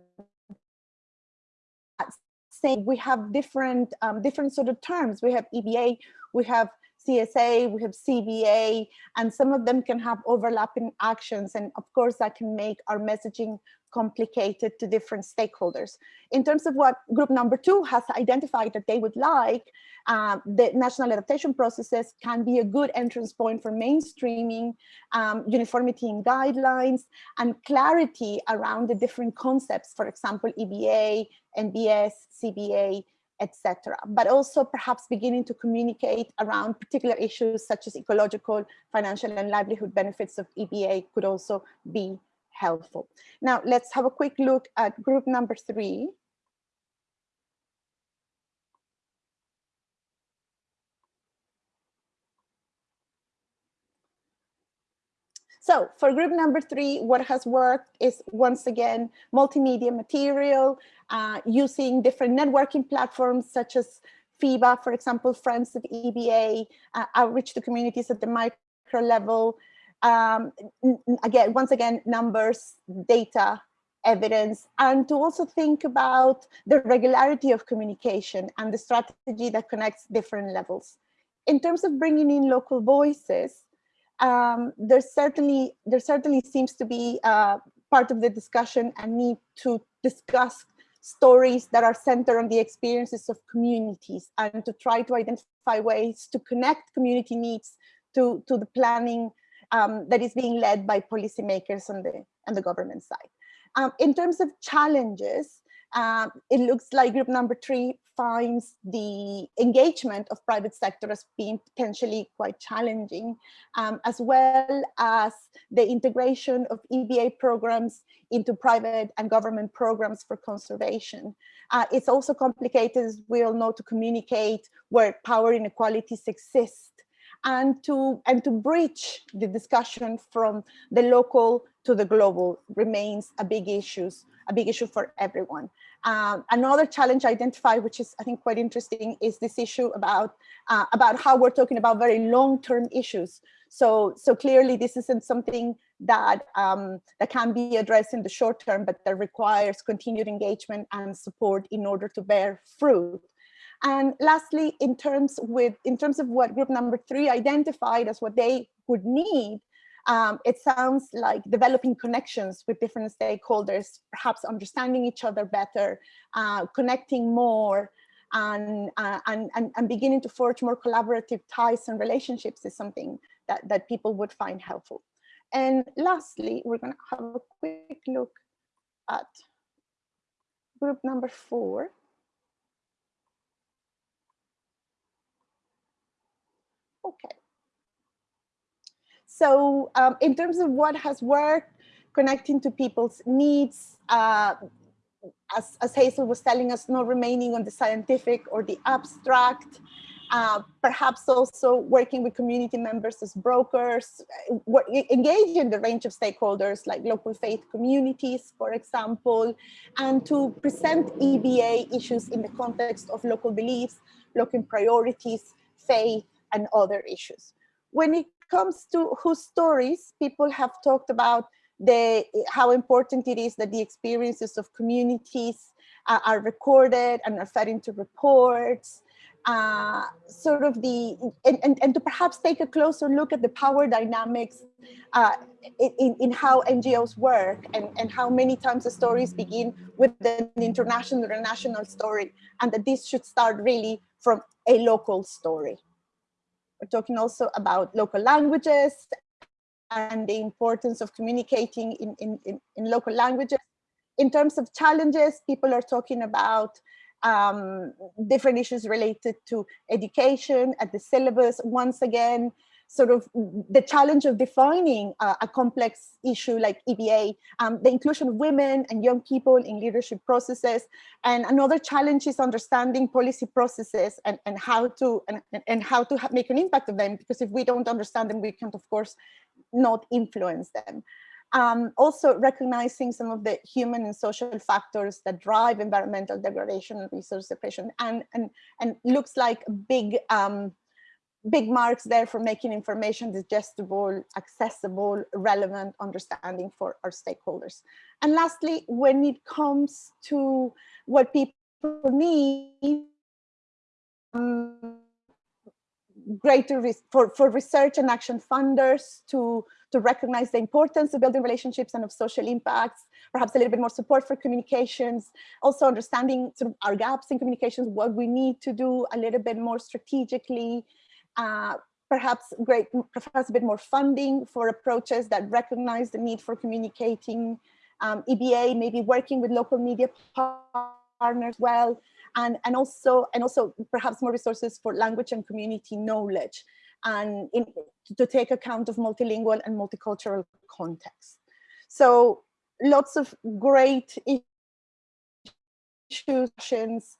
Saying we have different um, different sort of terms. We have EBA, we have CSA, we have CBA, and some of them can have overlapping actions. And of course, that can make our messaging complicated to different stakeholders. In terms of what group number two has identified that they would like, uh, the national adaptation processes can be a good entrance point for mainstreaming, um, uniformity in guidelines, and clarity around the different concepts, for example, EBA, NBS, CBA, etc. But also perhaps beginning to communicate around particular issues such as ecological, financial, and livelihood benefits of EBA could also be helpful. Now let's have a quick look at group number three. So for group number three, what has worked is once again, multimedia material, uh, using different networking platforms such as FEBA, for example, Friends of EBA, uh, outreach to communities at the micro level. Um, again, once again, numbers, data, evidence, and to also think about the regularity of communication and the strategy that connects different levels. In terms of bringing in local voices, um, there certainly there certainly seems to be uh, part of the discussion and need to discuss stories that are centered on the experiences of communities and to try to identify ways to connect community needs to, to the planning um, that is being led by policymakers on the, on the government side. Um, in terms of challenges, um, it looks like group number three finds the engagement of private sector as being potentially quite challenging, um, as well as the integration of EBA programs into private and government programs for conservation. Uh, it's also complicated, as we all know, to communicate where power inequalities exist and to and to bridge the discussion from the local to the global remains a big issues a big issue for everyone. Um, another challenge identified, which is I think quite interesting, is this issue about uh, about how we're talking about very long-term issues. So so clearly this isn't something that um, that can be addressed in the short term, but that requires continued engagement and support in order to bear fruit. And lastly, in terms with in terms of what group number three identified as what they would need um, it sounds like developing connections with different stakeholders, perhaps understanding each other better, uh, connecting more, and, uh, and, and, and beginning to forge more collaborative ties and relationships is something that, that people would find helpful. And lastly, we're going to have a quick look at group number four. Okay. So um, in terms of what has worked, connecting to people's needs, uh, as, as, Hazel was telling us, not remaining on the scientific or the abstract, uh, perhaps also working with community members as brokers, uh, engage in the range of stakeholders like local faith communities, for example, and to present EBA issues in the context of local beliefs, local priorities, faith, and other issues. When it comes to whose stories, people have talked about the how important it is that the experiences of communities uh, are recorded and are fed into reports. Uh, sort of the and, and, and to perhaps take a closer look at the power dynamics uh, in, in how NGOs work and, and how many times the stories begin with an international or national story and that this should start really from a local story. We're talking also about local languages and the importance of communicating in, in, in, in local languages. In terms of challenges, people are talking about um, different issues related to education at the syllabus. Once again, sort of the challenge of defining uh, a complex issue like EBA, um, the inclusion of women and young people in leadership processes. And another challenge is understanding policy processes and, and how to and, and how to make an impact of them, because if we don't understand them, we can't, of course, not influence them. Um, also recognizing some of the human and social factors that drive environmental degradation and resource depletion and, and, and looks like a big um, big marks there for making information digestible, accessible, relevant understanding for our stakeholders. And lastly, when it comes to what people need, um, greater for, for research and action funders to, to recognize the importance of building relationships and of social impacts, perhaps a little bit more support for communications, also understanding sort of our gaps in communications, what we need to do a little bit more strategically, uh, perhaps great, perhaps a bit more funding for approaches that recognize the need for communicating um, EBA, maybe working with local media partners well, and, and also and also perhaps more resources for language and community knowledge and in, to take account of multilingual and multicultural context. So lots of great issues.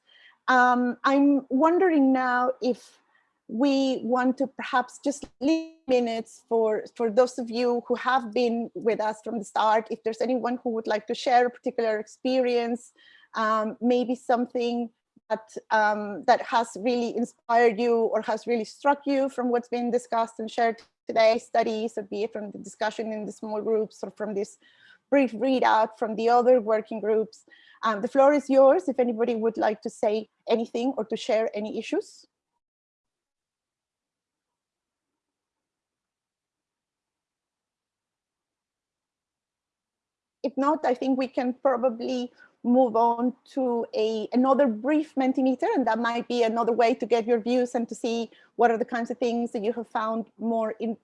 Um, I'm wondering now if we want to perhaps just leave minutes for, for those of you who have been with us from the start, if there's anyone who would like to share a particular experience, um, maybe something that, um, that has really inspired you or has really struck you from what's been discussed and shared today, studies, or be it from the discussion in the small groups or from this brief readout from the other working groups. Um, the floor is yours if anybody would like to say anything or to share any issues. If not, I think we can probably move on to a another brief Mentimeter, and that might be another way to get your views and to see what are the kinds of things that you have found more in,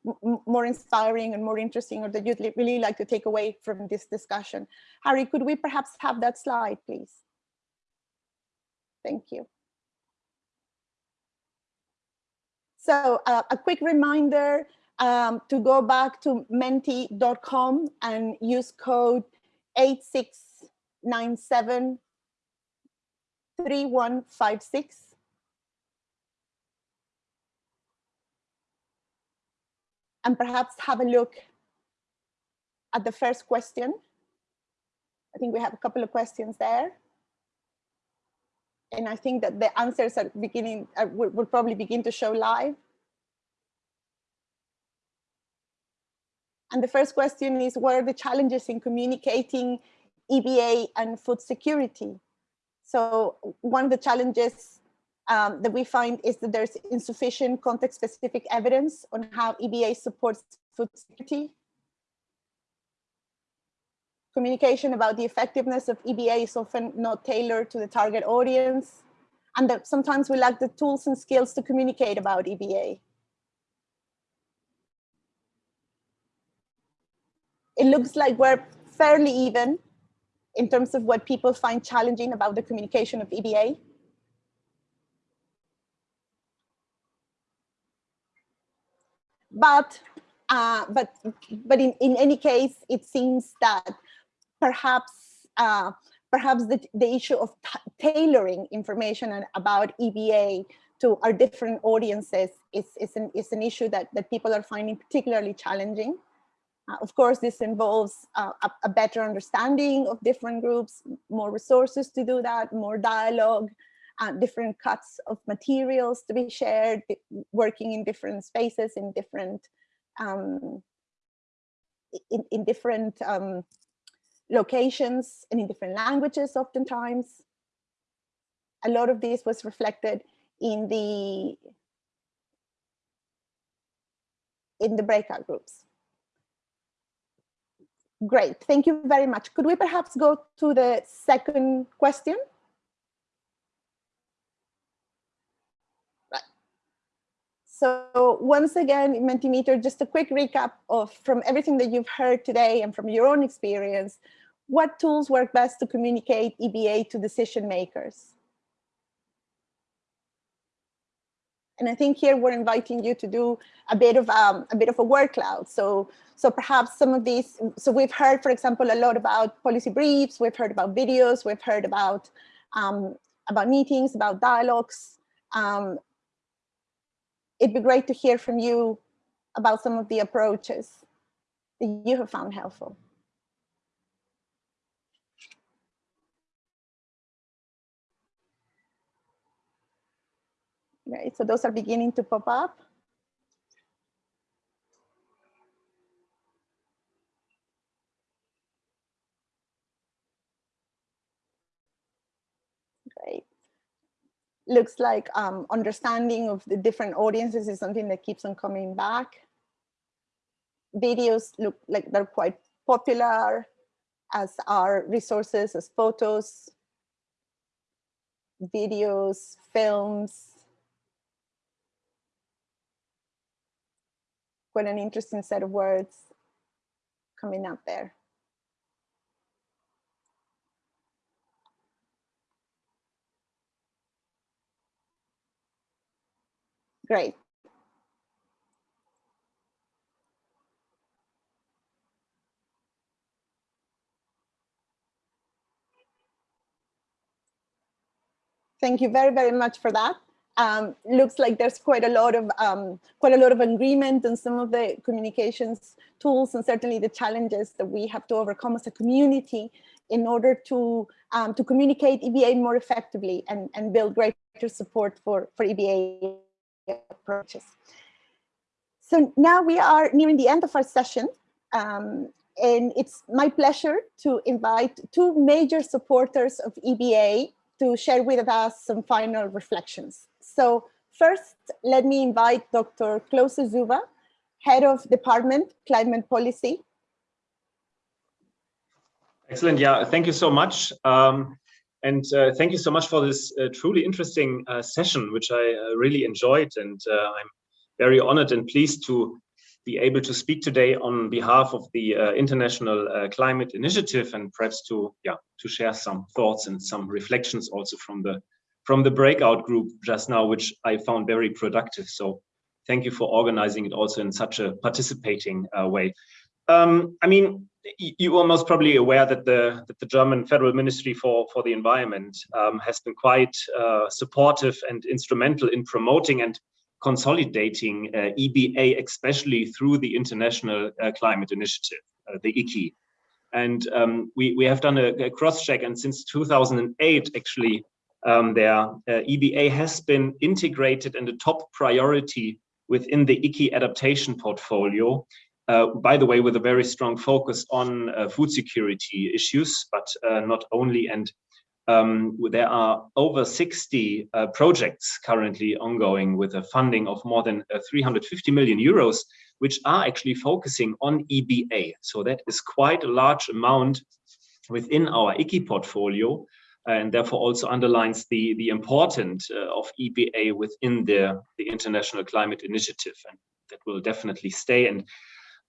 more inspiring and more interesting, or that you'd really like to take away from this discussion. Harry, could we perhaps have that slide, please? Thank you. So uh, a quick reminder um, to go back to menti.com and use code 8697 3156. And perhaps have a look at the first question. I think we have a couple of questions there. And I think that the answers are beginning, uh, will, will probably begin to show live. And the first question is, what are the challenges in communicating EBA and food security? So one of the challenges um, that we find is that there's insufficient context-specific evidence on how EBA supports food security. Communication about the effectiveness of EBA is often not tailored to the target audience, and that sometimes we lack the tools and skills to communicate about EBA. It looks like we're fairly even in terms of what people find challenging about the communication of EBA. But, uh, but, but in, in any case, it seems that perhaps, uh, perhaps the, the issue of tailoring information about EBA to our different audiences is, is, an, is an issue that, that people are finding particularly challenging. Uh, of course, this involves uh, a, a, better understanding of different groups, more resources to do that, more dialogue, uh, different cuts of materials to be shared, working in different spaces, in different um, in, in different um, locations and in different languages oftentimes. A lot of this was reflected in the in the breakout groups. Great, thank you very much. Could we perhaps go to the second question? So once again, Mentimeter, just a quick recap of from everything that you've heard today and from your own experience, what tools work best to communicate EBA to decision makers? And I think here we're inviting you to do a bit of um, a bit of a word cloud. So, so perhaps some of these, so we've heard, for example, a lot about policy briefs, we've heard about videos, we've heard about, um, about meetings, about dialogues. Um, it'd be great to hear from you about some of the approaches that you have found helpful. Right? So those are beginning to pop up. Great. Looks like um, understanding of the different audiences is something that keeps on coming back. Videos look like they're quite popular as are resources as photos, videos, films, quite an interesting set of words coming up there. Great. Thank you very, very much for that um, looks like there's quite a lot of um, quite a lot of agreement on some of the communications tools and certainly the challenges that we have to overcome as a community in order to um, to communicate EBA more effectively and, and build greater support for, for EBA approaches. So now we are nearing the end of our session. Um, and it's my pleasure to invite two major supporters of EBA to share with us some final reflections. So first, let me invite Dr. Klose Zuba, Head of Department Climate Policy. Excellent. Yeah, thank you so much. Um, and uh, thank you so much for this uh, truly interesting uh, session, which I uh, really enjoyed. And uh, I'm very honored and pleased to be able to speak today on behalf of the uh, International Climate Initiative and perhaps to, yeah, to share some thoughts and some reflections also from the from the breakout group just now, which I found very productive. So thank you for organizing it also in such a participating uh, way. Um, I mean, you are most probably aware that the that the German Federal Ministry for for the Environment um, has been quite uh, supportive and instrumental in promoting and consolidating uh, EBA, especially through the International uh, Climate Initiative, uh, the ICI. And um, we we have done a, a cross check, and since 2008, actually, um, their uh, EBA has been integrated in the top priority within the ICI adaptation portfolio uh, by the way, with a very strong focus on uh, food security issues, but not only. And um, there are over 60 uh, projects currently ongoing with a funding of more than uh, 350 million euros, which are actually focusing on EBA. So that is quite a large amount within our ICI portfolio and therefore also underlines the, the importance uh, of EBA within the, the International Climate Initiative. And that will definitely stay. And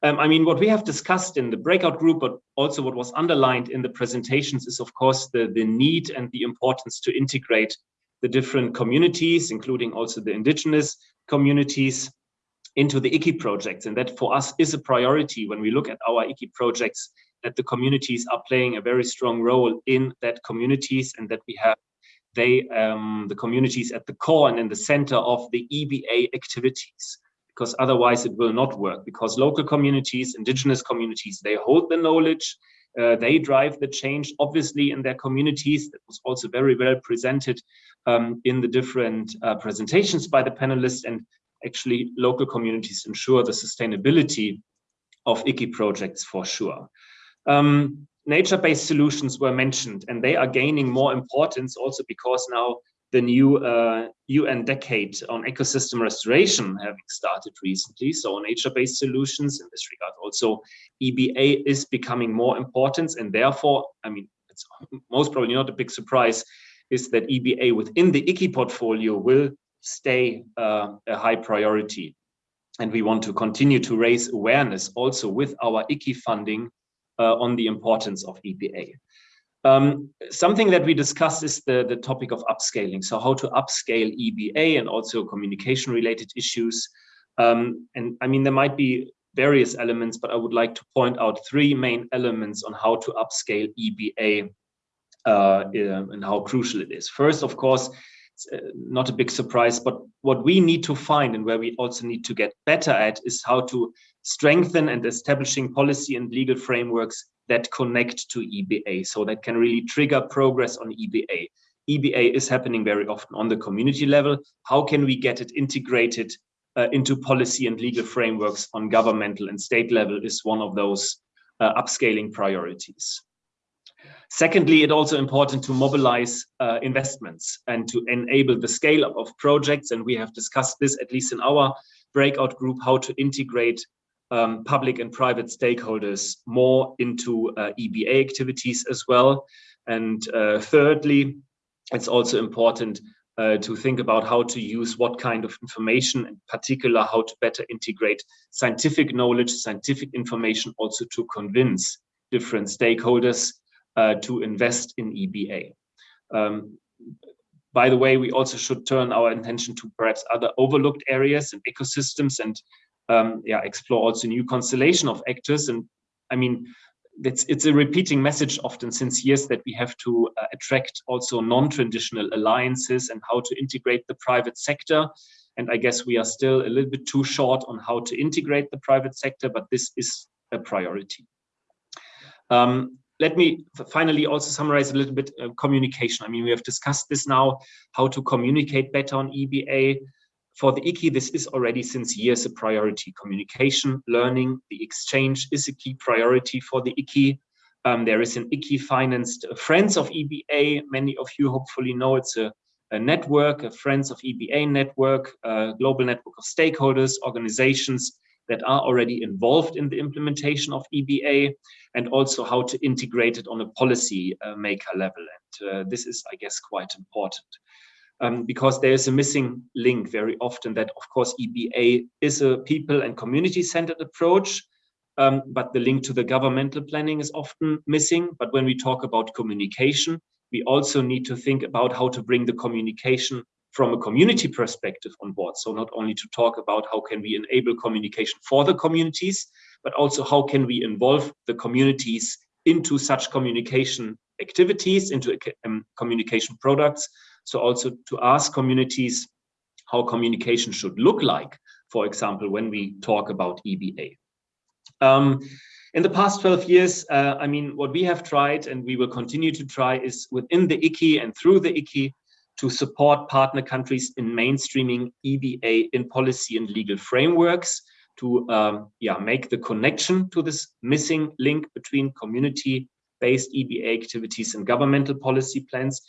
um, I mean, what we have discussed in the breakout group, but also what was underlined in the presentations is, of course, the, the need and the importance to integrate the different communities, including also the indigenous communities, into the ICI projects. And that for us is a priority when we look at our ICI projects, that the communities are playing a very strong role in that communities and that we have they um, the communities at the core and in the center of the EBA activities because otherwise it will not work because local communities, indigenous communities, they hold the knowledge, uh, they drive the change, obviously in their communities. That was also very well presented um, in the different uh, presentations by the panelists and actually local communities ensure the sustainability of ICI projects for sure. Um, Nature-based solutions were mentioned and they are gaining more importance also because now the new uh, UN decade on ecosystem restoration having started recently. So nature-based solutions in this regard, also EBA is becoming more important and therefore, I mean, it's most probably not a big surprise is that EBA within the ICI portfolio will stay uh, a high priority. And we want to continue to raise awareness also with our ICI funding on the importance of EBA. Um, something that we discussed is the, the topic of upscaling. So how to upscale EBA and also communication related issues. Um, and I mean, there might be various elements, but I would like to point out three main elements on how to upscale EBA uh, and how crucial it is. First, of course, uh, not a big surprise, but what we need to find and where we also need to get better at is how to strengthen and establishing policy and legal frameworks that connect to EBA. So that can really trigger progress on EBA. EBA is happening very often on the community level. How can we get it integrated uh, into policy and legal frameworks on governmental and state level is one of those uh, upscaling priorities. Secondly, it's also important to mobilize uh, investments and to enable the scale up of projects. And we have discussed this, at least in our breakout group, how to integrate um, public and private stakeholders more into uh, EBA activities as well. And uh, thirdly, it's also important uh, to think about how to use what kind of information, in particular, how to better integrate scientific knowledge, scientific information, also to convince different stakeholders uh, to invest in EBA. Um, by the way, we also should turn our attention to perhaps other overlooked areas and ecosystems and um, yeah, explore also new constellation of actors. And I mean, it's, it's a repeating message often since years that we have to uh, attract also non-traditional alliances and how to integrate the private sector. And I guess we are still a little bit too short on how to integrate the private sector, but this is a priority. Um, let me finally also summarize a little bit uh, communication. I mean, we have discussed this now, how to communicate better on EBA, for the ICI, this is already since years a priority. Communication, learning, the exchange is a key priority for the ICI. Um, there is an ICI financed Friends of EBA. Many of you hopefully know it's a, a network, a Friends of EBA network, a global network of stakeholders, organizations that are already involved in the implementation of EBA and also how to integrate it on a policy uh, maker level. And uh, this is, I guess, quite important um, because there is a missing link very often that, of course, EBA is a people and community-centered approach, um, but the link to the governmental planning is often missing. But when we talk about communication, we also need to think about how to bring the communication from a community perspective on board. So not only to talk about how can we enable communication for the communities, but also how can we involve the communities into such communication activities, into um, communication products. So also to ask communities how communication should look like, for example, when we talk about EBA. Um, in the past 12 years, uh, I mean, what we have tried and we will continue to try is within the ICI and through the ICI to support partner countries in mainstreaming EBA in policy and legal frameworks to um, yeah, make the connection to this missing link between community-based EBA activities and governmental policy plans.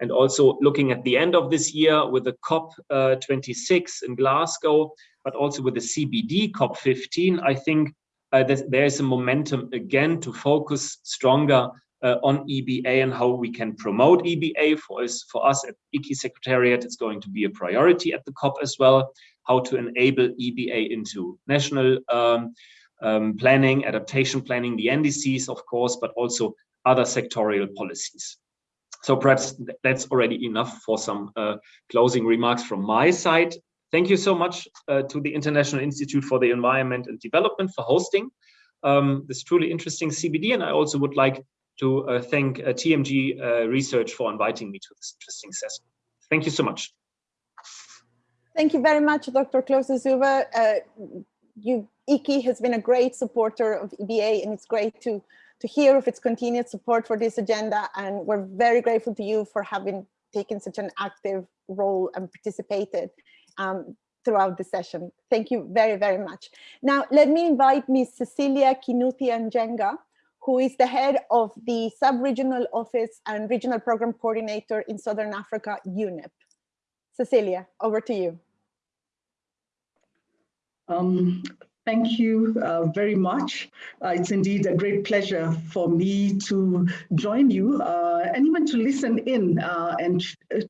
And also looking at the end of this year with the COP26 uh, in Glasgow, but also with the CBD COP15, I think uh, there is a momentum again to focus stronger uh, on EBA and how we can promote EBA for us, for us at ICI Secretariat. It's going to be a priority at the COP as well, how to enable EBA into national um, um, planning, adaptation planning, the NDCs, of course, but also other sectorial policies. So perhaps that's already enough for some uh, closing remarks from my side. Thank you so much uh, to the International Institute for the Environment and Development for hosting um, this truly interesting CBD. And I also would like to uh, thank uh, TMG uh, Research for inviting me to this interesting session. Thank you so much. Thank you very much, Dr. Klose Zuber. Uh, you, ICI has been a great supporter of EBA and it's great to, to hear of its continued support for this agenda. And we're very grateful to you for having taken such an active role and participated um, throughout the session. Thank you very, very much. Now, let me invite Ms. Cecilia Kinuthia-Njenga, who is the head of the Sub-Regional Office and Regional Program Coordinator in Southern Africa, UNEP. Cecilia, over to you. Um, Thank you uh, very much. Uh, it's indeed a great pleasure for me to join you uh, and even to listen in uh, and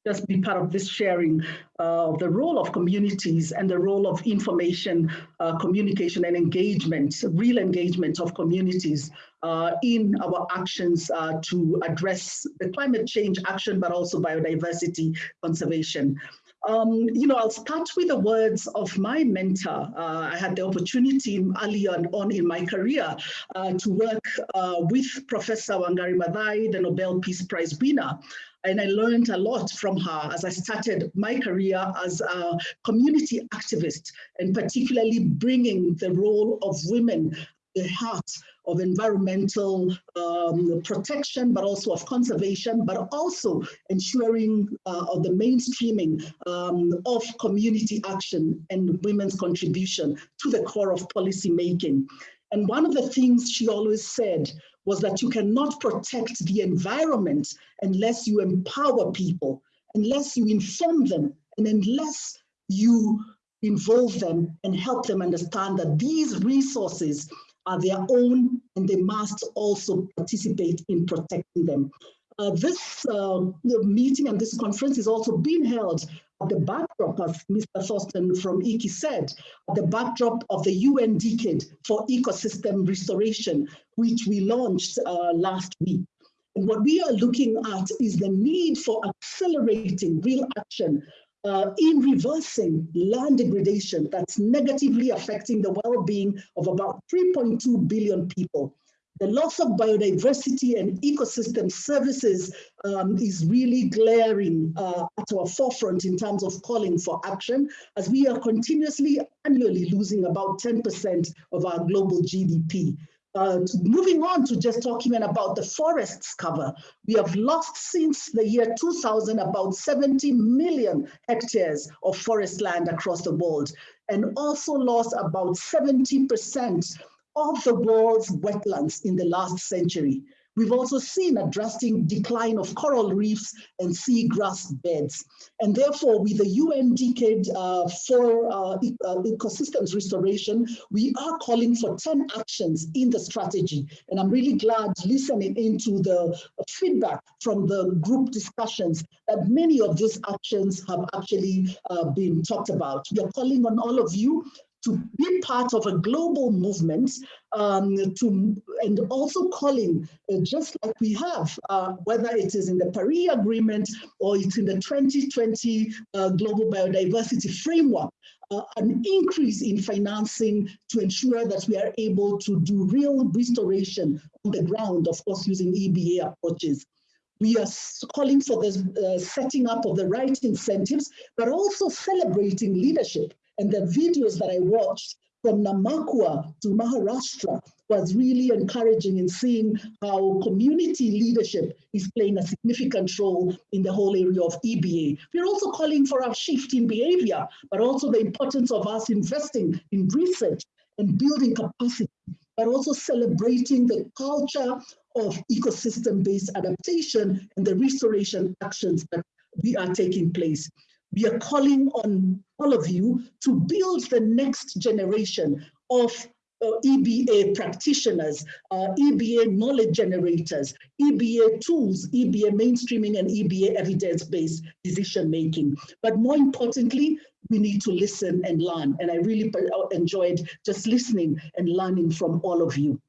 just be part of this sharing of the role of communities and the role of information, uh, communication and engagement, real engagement of communities uh, in our actions to address the climate change action, but also biodiversity conservation. Um, you know, I'll start with the words of my mentor. Uh, I had the opportunity early on, on in my career uh, to work uh, with Professor Wangari Maathai, the Nobel Peace Prize winner. And I learned a lot from her as I started my career as a community activist and particularly bringing the role of women the heart of environmental um, protection, but also of conservation, but also ensuring uh, of the mainstreaming um, of community action and women's contribution to the core of policy making. And one of the things she always said was that you cannot protect the environment unless you empower people, unless you inform them, and unless you involve them and help them understand that these resources are their own and they must also participate in protecting them. Uh, this uh, meeting and this conference is also being held at the backdrop, as Mr. Thorsten from ICI said, at the backdrop of the UN Decade for Ecosystem Restoration, which we launched uh, last week. And what we are looking at is the need for accelerating real action uh, in reversing land degradation that's negatively affecting the well-being of about 3.2 billion people. The loss of biodiversity and ecosystem services um, is really glaring uh, at our forefront in terms of calling for action, as we are continuously annually losing about 10% of our global GDP. Uh, moving on to just talking about the forests cover, we have lost since the year 2000 about 70 million hectares of forest land across the world, and also lost about 70% of the world's wetlands in the last century. We've also seen a drastic decline of coral reefs and seagrass beds. And therefore, with the UN Decade uh, for uh, uh, Ecosystems Restoration, we are calling for 10 actions in the strategy. And I'm really glad listening into the feedback from the group discussions that many of these actions have actually uh, been talked about. We are calling on all of you to be part of a global movement um, to, and also calling, uh, just like we have, uh, whether it is in the Paris Agreement or it's in the 2020 uh, Global Biodiversity Framework, uh, an increase in financing to ensure that we are able to do real restoration on the ground, of course, using EBA approaches. We are calling for the uh, setting up of the right incentives, but also celebrating leadership. And the videos that I watched from Namakwa to Maharashtra was really encouraging in seeing how community leadership is playing a significant role in the whole area of EBA. We're also calling for a shift in behavior, but also the importance of us investing in research and building capacity, but also celebrating the culture of ecosystem-based adaptation and the restoration actions that we are taking place. We are calling on all of you to build the next generation of uh, EBA practitioners, uh, EBA knowledge generators, EBA tools, EBA mainstreaming and EBA evidence-based decision making. But more importantly, we need to listen and learn. And I really uh, enjoyed just listening and learning from all of you.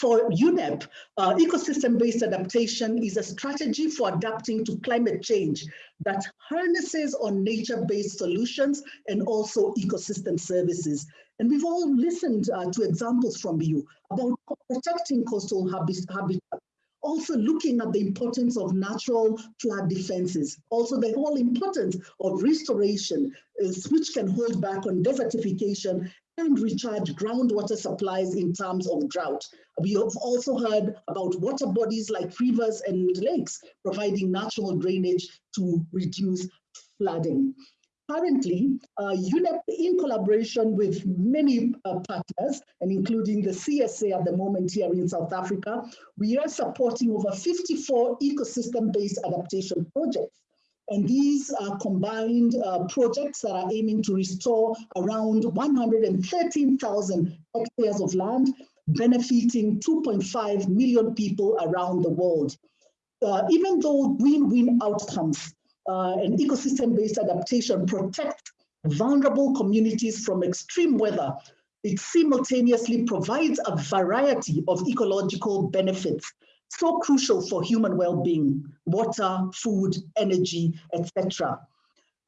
For UNEP, uh, ecosystem-based adaptation is a strategy for adapting to climate change that harnesses on nature-based solutions and also ecosystem services. And we've all listened uh, to examples from you about protecting coastal habitat, also looking at the importance of natural flood defenses, also the whole importance of restoration, uh, which can hold back on desertification and recharge groundwater supplies in terms of drought. We have also heard about water bodies like rivers and lakes providing natural drainage to reduce flooding. Currently, uh, UNEP, in collaboration with many uh, partners, and including the CSA at the moment here in South Africa, we are supporting over 54 ecosystem-based adaptation projects and these are combined uh, projects that are aiming to restore around 113,000 hectares of land, benefiting 2.5 million people around the world. Uh, even though win-win outcomes uh, and ecosystem-based adaptation protect vulnerable communities from extreme weather, it simultaneously provides a variety of ecological benefits so crucial for human well-being, water, food, energy, etc.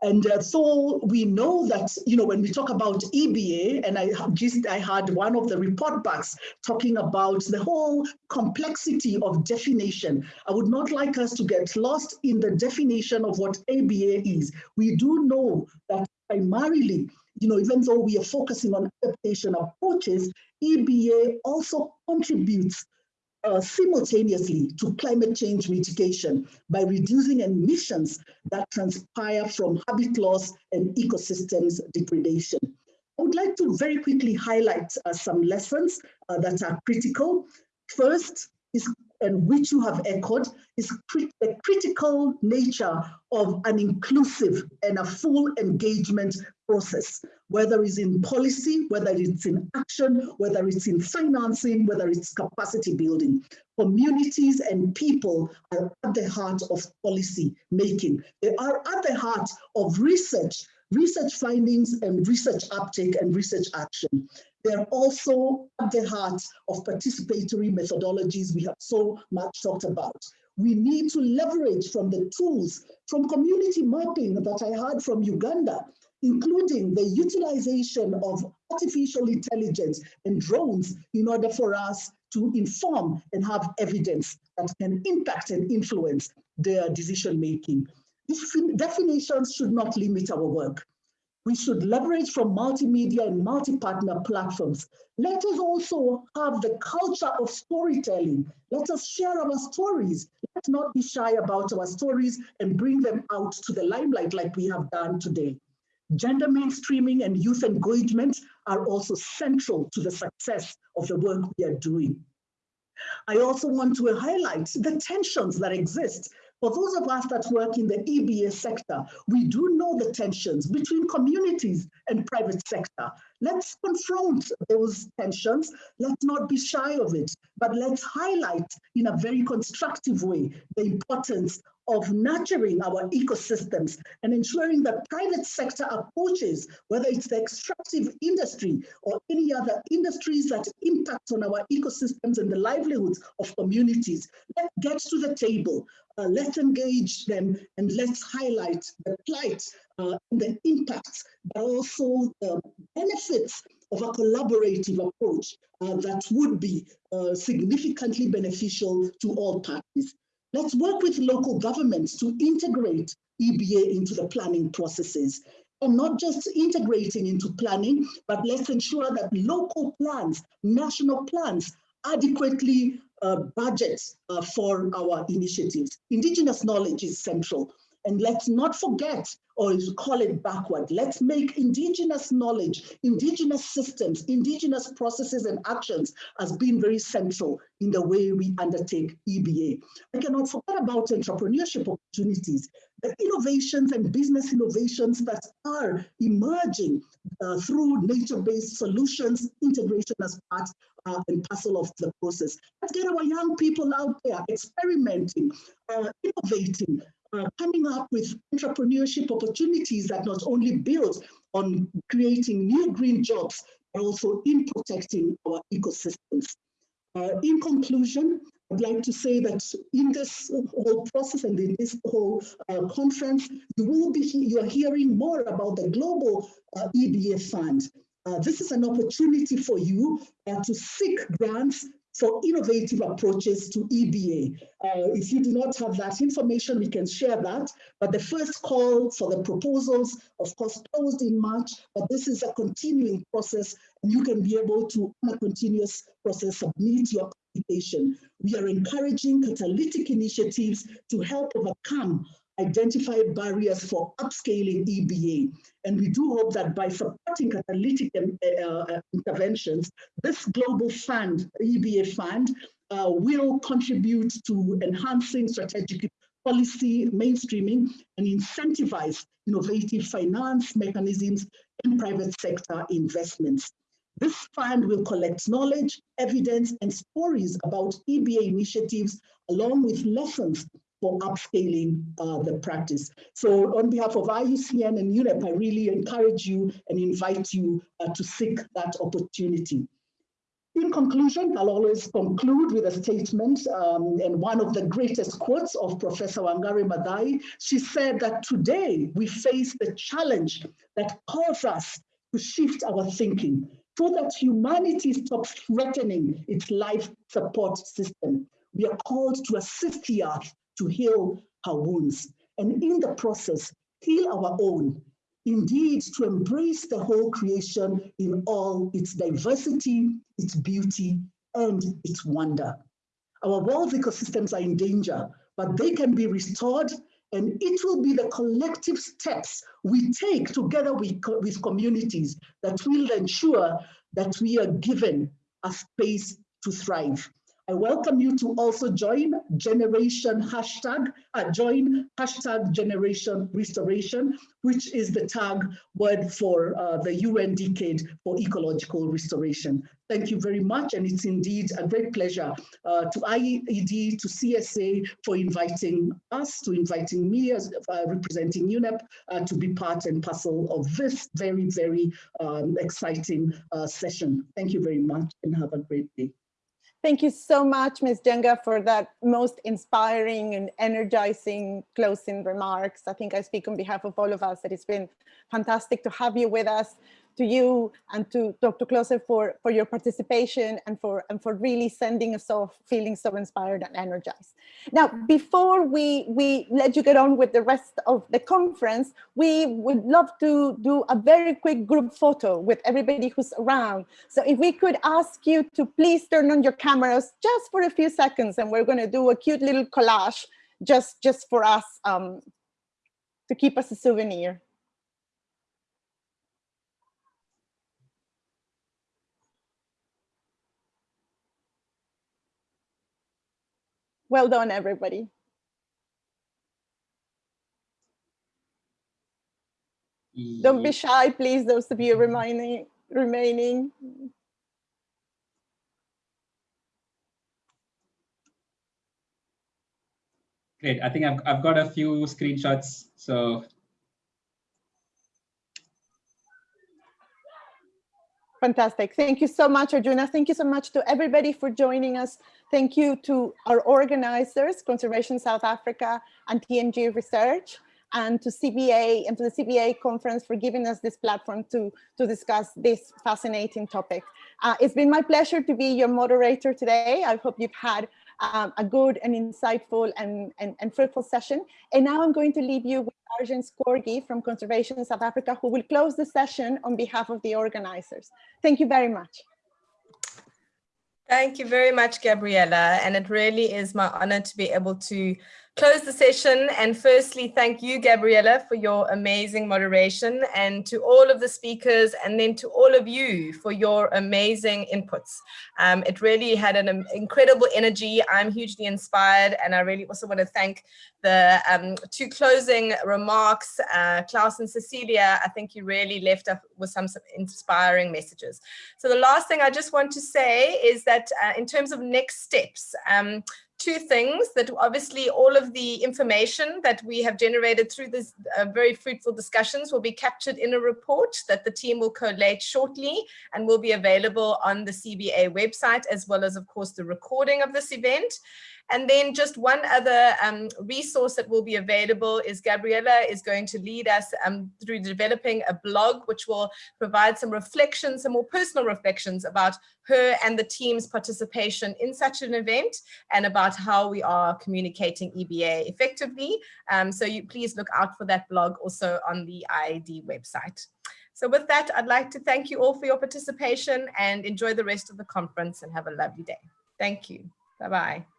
And uh, so we know that, you know, when we talk about EBA, and I just I had one of the report backs talking about the whole complexity of definition. I would not like us to get lost in the definition of what EBA is. We do know that primarily, you know, even though we are focusing on adaptation approaches, EBA also contributes uh, simultaneously to climate change mitigation by reducing emissions that transpire from habit loss and ecosystems degradation. I would like to very quickly highlight uh, some lessons uh, that are critical. First is, and which you have echoed, is crit the critical nature of an inclusive and a full engagement process, whether it's in policy, whether it's in action, whether it's in financing, whether it's capacity building. Communities and people are at the heart of policy making. They are at the heart of research, research findings and research uptake and research action. They're also at the heart of participatory methodologies we have so much talked about. We need to leverage from the tools from community mapping that I heard from Uganda including the utilization of artificial intelligence and drones in order for us to inform and have evidence that can impact and influence their decision making. These definitions should not limit our work. We should leverage from multimedia and multi-partner platforms. Let us also have the culture of storytelling. Let us share our stories. Let's not be shy about our stories and bring them out to the limelight like we have done today. Gender mainstreaming and youth engagement are also central to the success of the work we are doing. I also want to highlight the tensions that exist. For those of us that work in the EBA sector, we do know the tensions between communities and private sector. Let's confront those tensions. Let's not be shy of it, but let's highlight in a very constructive way the importance of nurturing our ecosystems and ensuring that private sector approaches, whether it's the extractive industry or any other industries that impact on our ecosystems and the livelihoods of communities, let's get to the table, uh, let's engage them and let's highlight the plight uh, and the impacts, but also the benefits of a collaborative approach uh, that would be uh, significantly beneficial to all parties. Let's work with local governments to integrate EBA into the planning processes and not just integrating into planning, but let's ensure that local plans, national plans adequately uh, budget uh, for our initiatives. Indigenous knowledge is central. And let's not forget, or call it backward, let's make indigenous knowledge, indigenous systems, indigenous processes and actions as being very central in the way we undertake EBA. I cannot forget about entrepreneurship opportunities, the innovations and business innovations that are emerging uh, through nature-based solutions, integration as part uh, and parcel of the process. Let's get our young people out there experimenting, uh, innovating, uh, coming up with entrepreneurship opportunities that not only build on creating new green jobs, but also in protecting our ecosystems. Uh, in conclusion, I'd like to say that in this whole process and in this whole uh, conference, you will be you are hearing more about the global uh, EBA fund. Uh, this is an opportunity for you to seek grants for innovative approaches to EBA. Uh, if you do not have that information, we can share that. But the first call for the proposals, of course, closed in March, but this is a continuing process and you can be able to, on a continuous process, submit your application. We are encouraging catalytic initiatives to help overcome identify barriers for upscaling EBA. And we do hope that by supporting catalytic um, uh, uh, interventions, this global fund, EBA fund, uh, will contribute to enhancing strategic policy mainstreaming and incentivize innovative finance mechanisms and private sector investments. This fund will collect knowledge, evidence, and stories about EBA initiatives, along with lessons for upscaling uh, the practice. So on behalf of IUCN and UNEP, I really encourage you and invite you uh, to seek that opportunity. In conclusion, I'll always conclude with a statement um, and one of the greatest quotes of Professor Wangari Maathai. She said that today we face the challenge that calls us to shift our thinking so that humanity stops threatening its life support system. We are called to assist the earth to heal her wounds, and in the process, heal our own. Indeed, to embrace the whole creation in all its diversity, its beauty, and its wonder. Our world's ecosystems are in danger, but they can be restored and it will be the collective steps we take together with, with communities that will ensure that we are given a space to thrive. I welcome you to also join generation hashtag, uh, join hashtag generation restoration, which is the tag word for uh, the UN decade for ecological restoration. Thank you very much. And it's indeed a great pleasure uh, to IED, to CSA for inviting us, to inviting me as uh, representing UNEP uh, to be part and parcel of this very, very um, exciting uh, session. Thank you very much and have a great day. Thank you so much, Ms. Njenga, for that most inspiring and energizing closing remarks. I think I speak on behalf of all of us that it's been fantastic to have you with us to you and to Dr. Klose for, for your participation and for, and for really sending us off feeling so inspired and energized. Now, before we, we let you get on with the rest of the conference, we would love to do a very quick group photo with everybody who's around. So if we could ask you to please turn on your cameras just for a few seconds and we're gonna do a cute little collage just, just for us um, to keep us a souvenir. Well done, everybody. Don't be shy, please, those of you remaining remaining. Great. I think I've, I've got a few screenshots. So Fantastic. Thank you so much, Arjuna. Thank you so much to everybody for joining us. Thank you to our organizers, Conservation South Africa and TMG Research, and to CBA and to the CBA conference for giving us this platform to, to discuss this fascinating topic. Uh, it's been my pleasure to be your moderator today. I hope you've had um, a good and insightful and, and, and, fruitful session. And now I'm going to leave you with Sarshen Scorgie from Conservation South Africa, who will close the session on behalf of the organizers. Thank you very much. Thank you very much, Gabriella. And it really is my honor to be able to close the session. And firstly, thank you, Gabriella, for your amazing moderation and to all of the speakers and then to all of you for your amazing inputs. Um, it really had an incredible energy. I'm hugely inspired. And I really also want to thank the um, two closing remarks, uh, Klaus and Cecilia. I think you really left us with some, some inspiring messages. So the last thing I just want to say is that uh, in terms of next steps, um, two things that obviously all of the information that we have generated through this uh, very fruitful discussions will be captured in a report that the team will collate shortly and will be available on the CBA website as well as of course the recording of this event. And then just one other um, resource that will be available is Gabriella is going to lead us um, through developing a blog, which will provide some reflections, some more personal reflections about her and the team's participation in such an event and about how we are communicating EBA effectively. Um, so you please look out for that blog also on the IIED website. So with that, I'd like to thank you all for your participation and enjoy the rest of the conference and have a lovely day. Thank you. Bye-bye.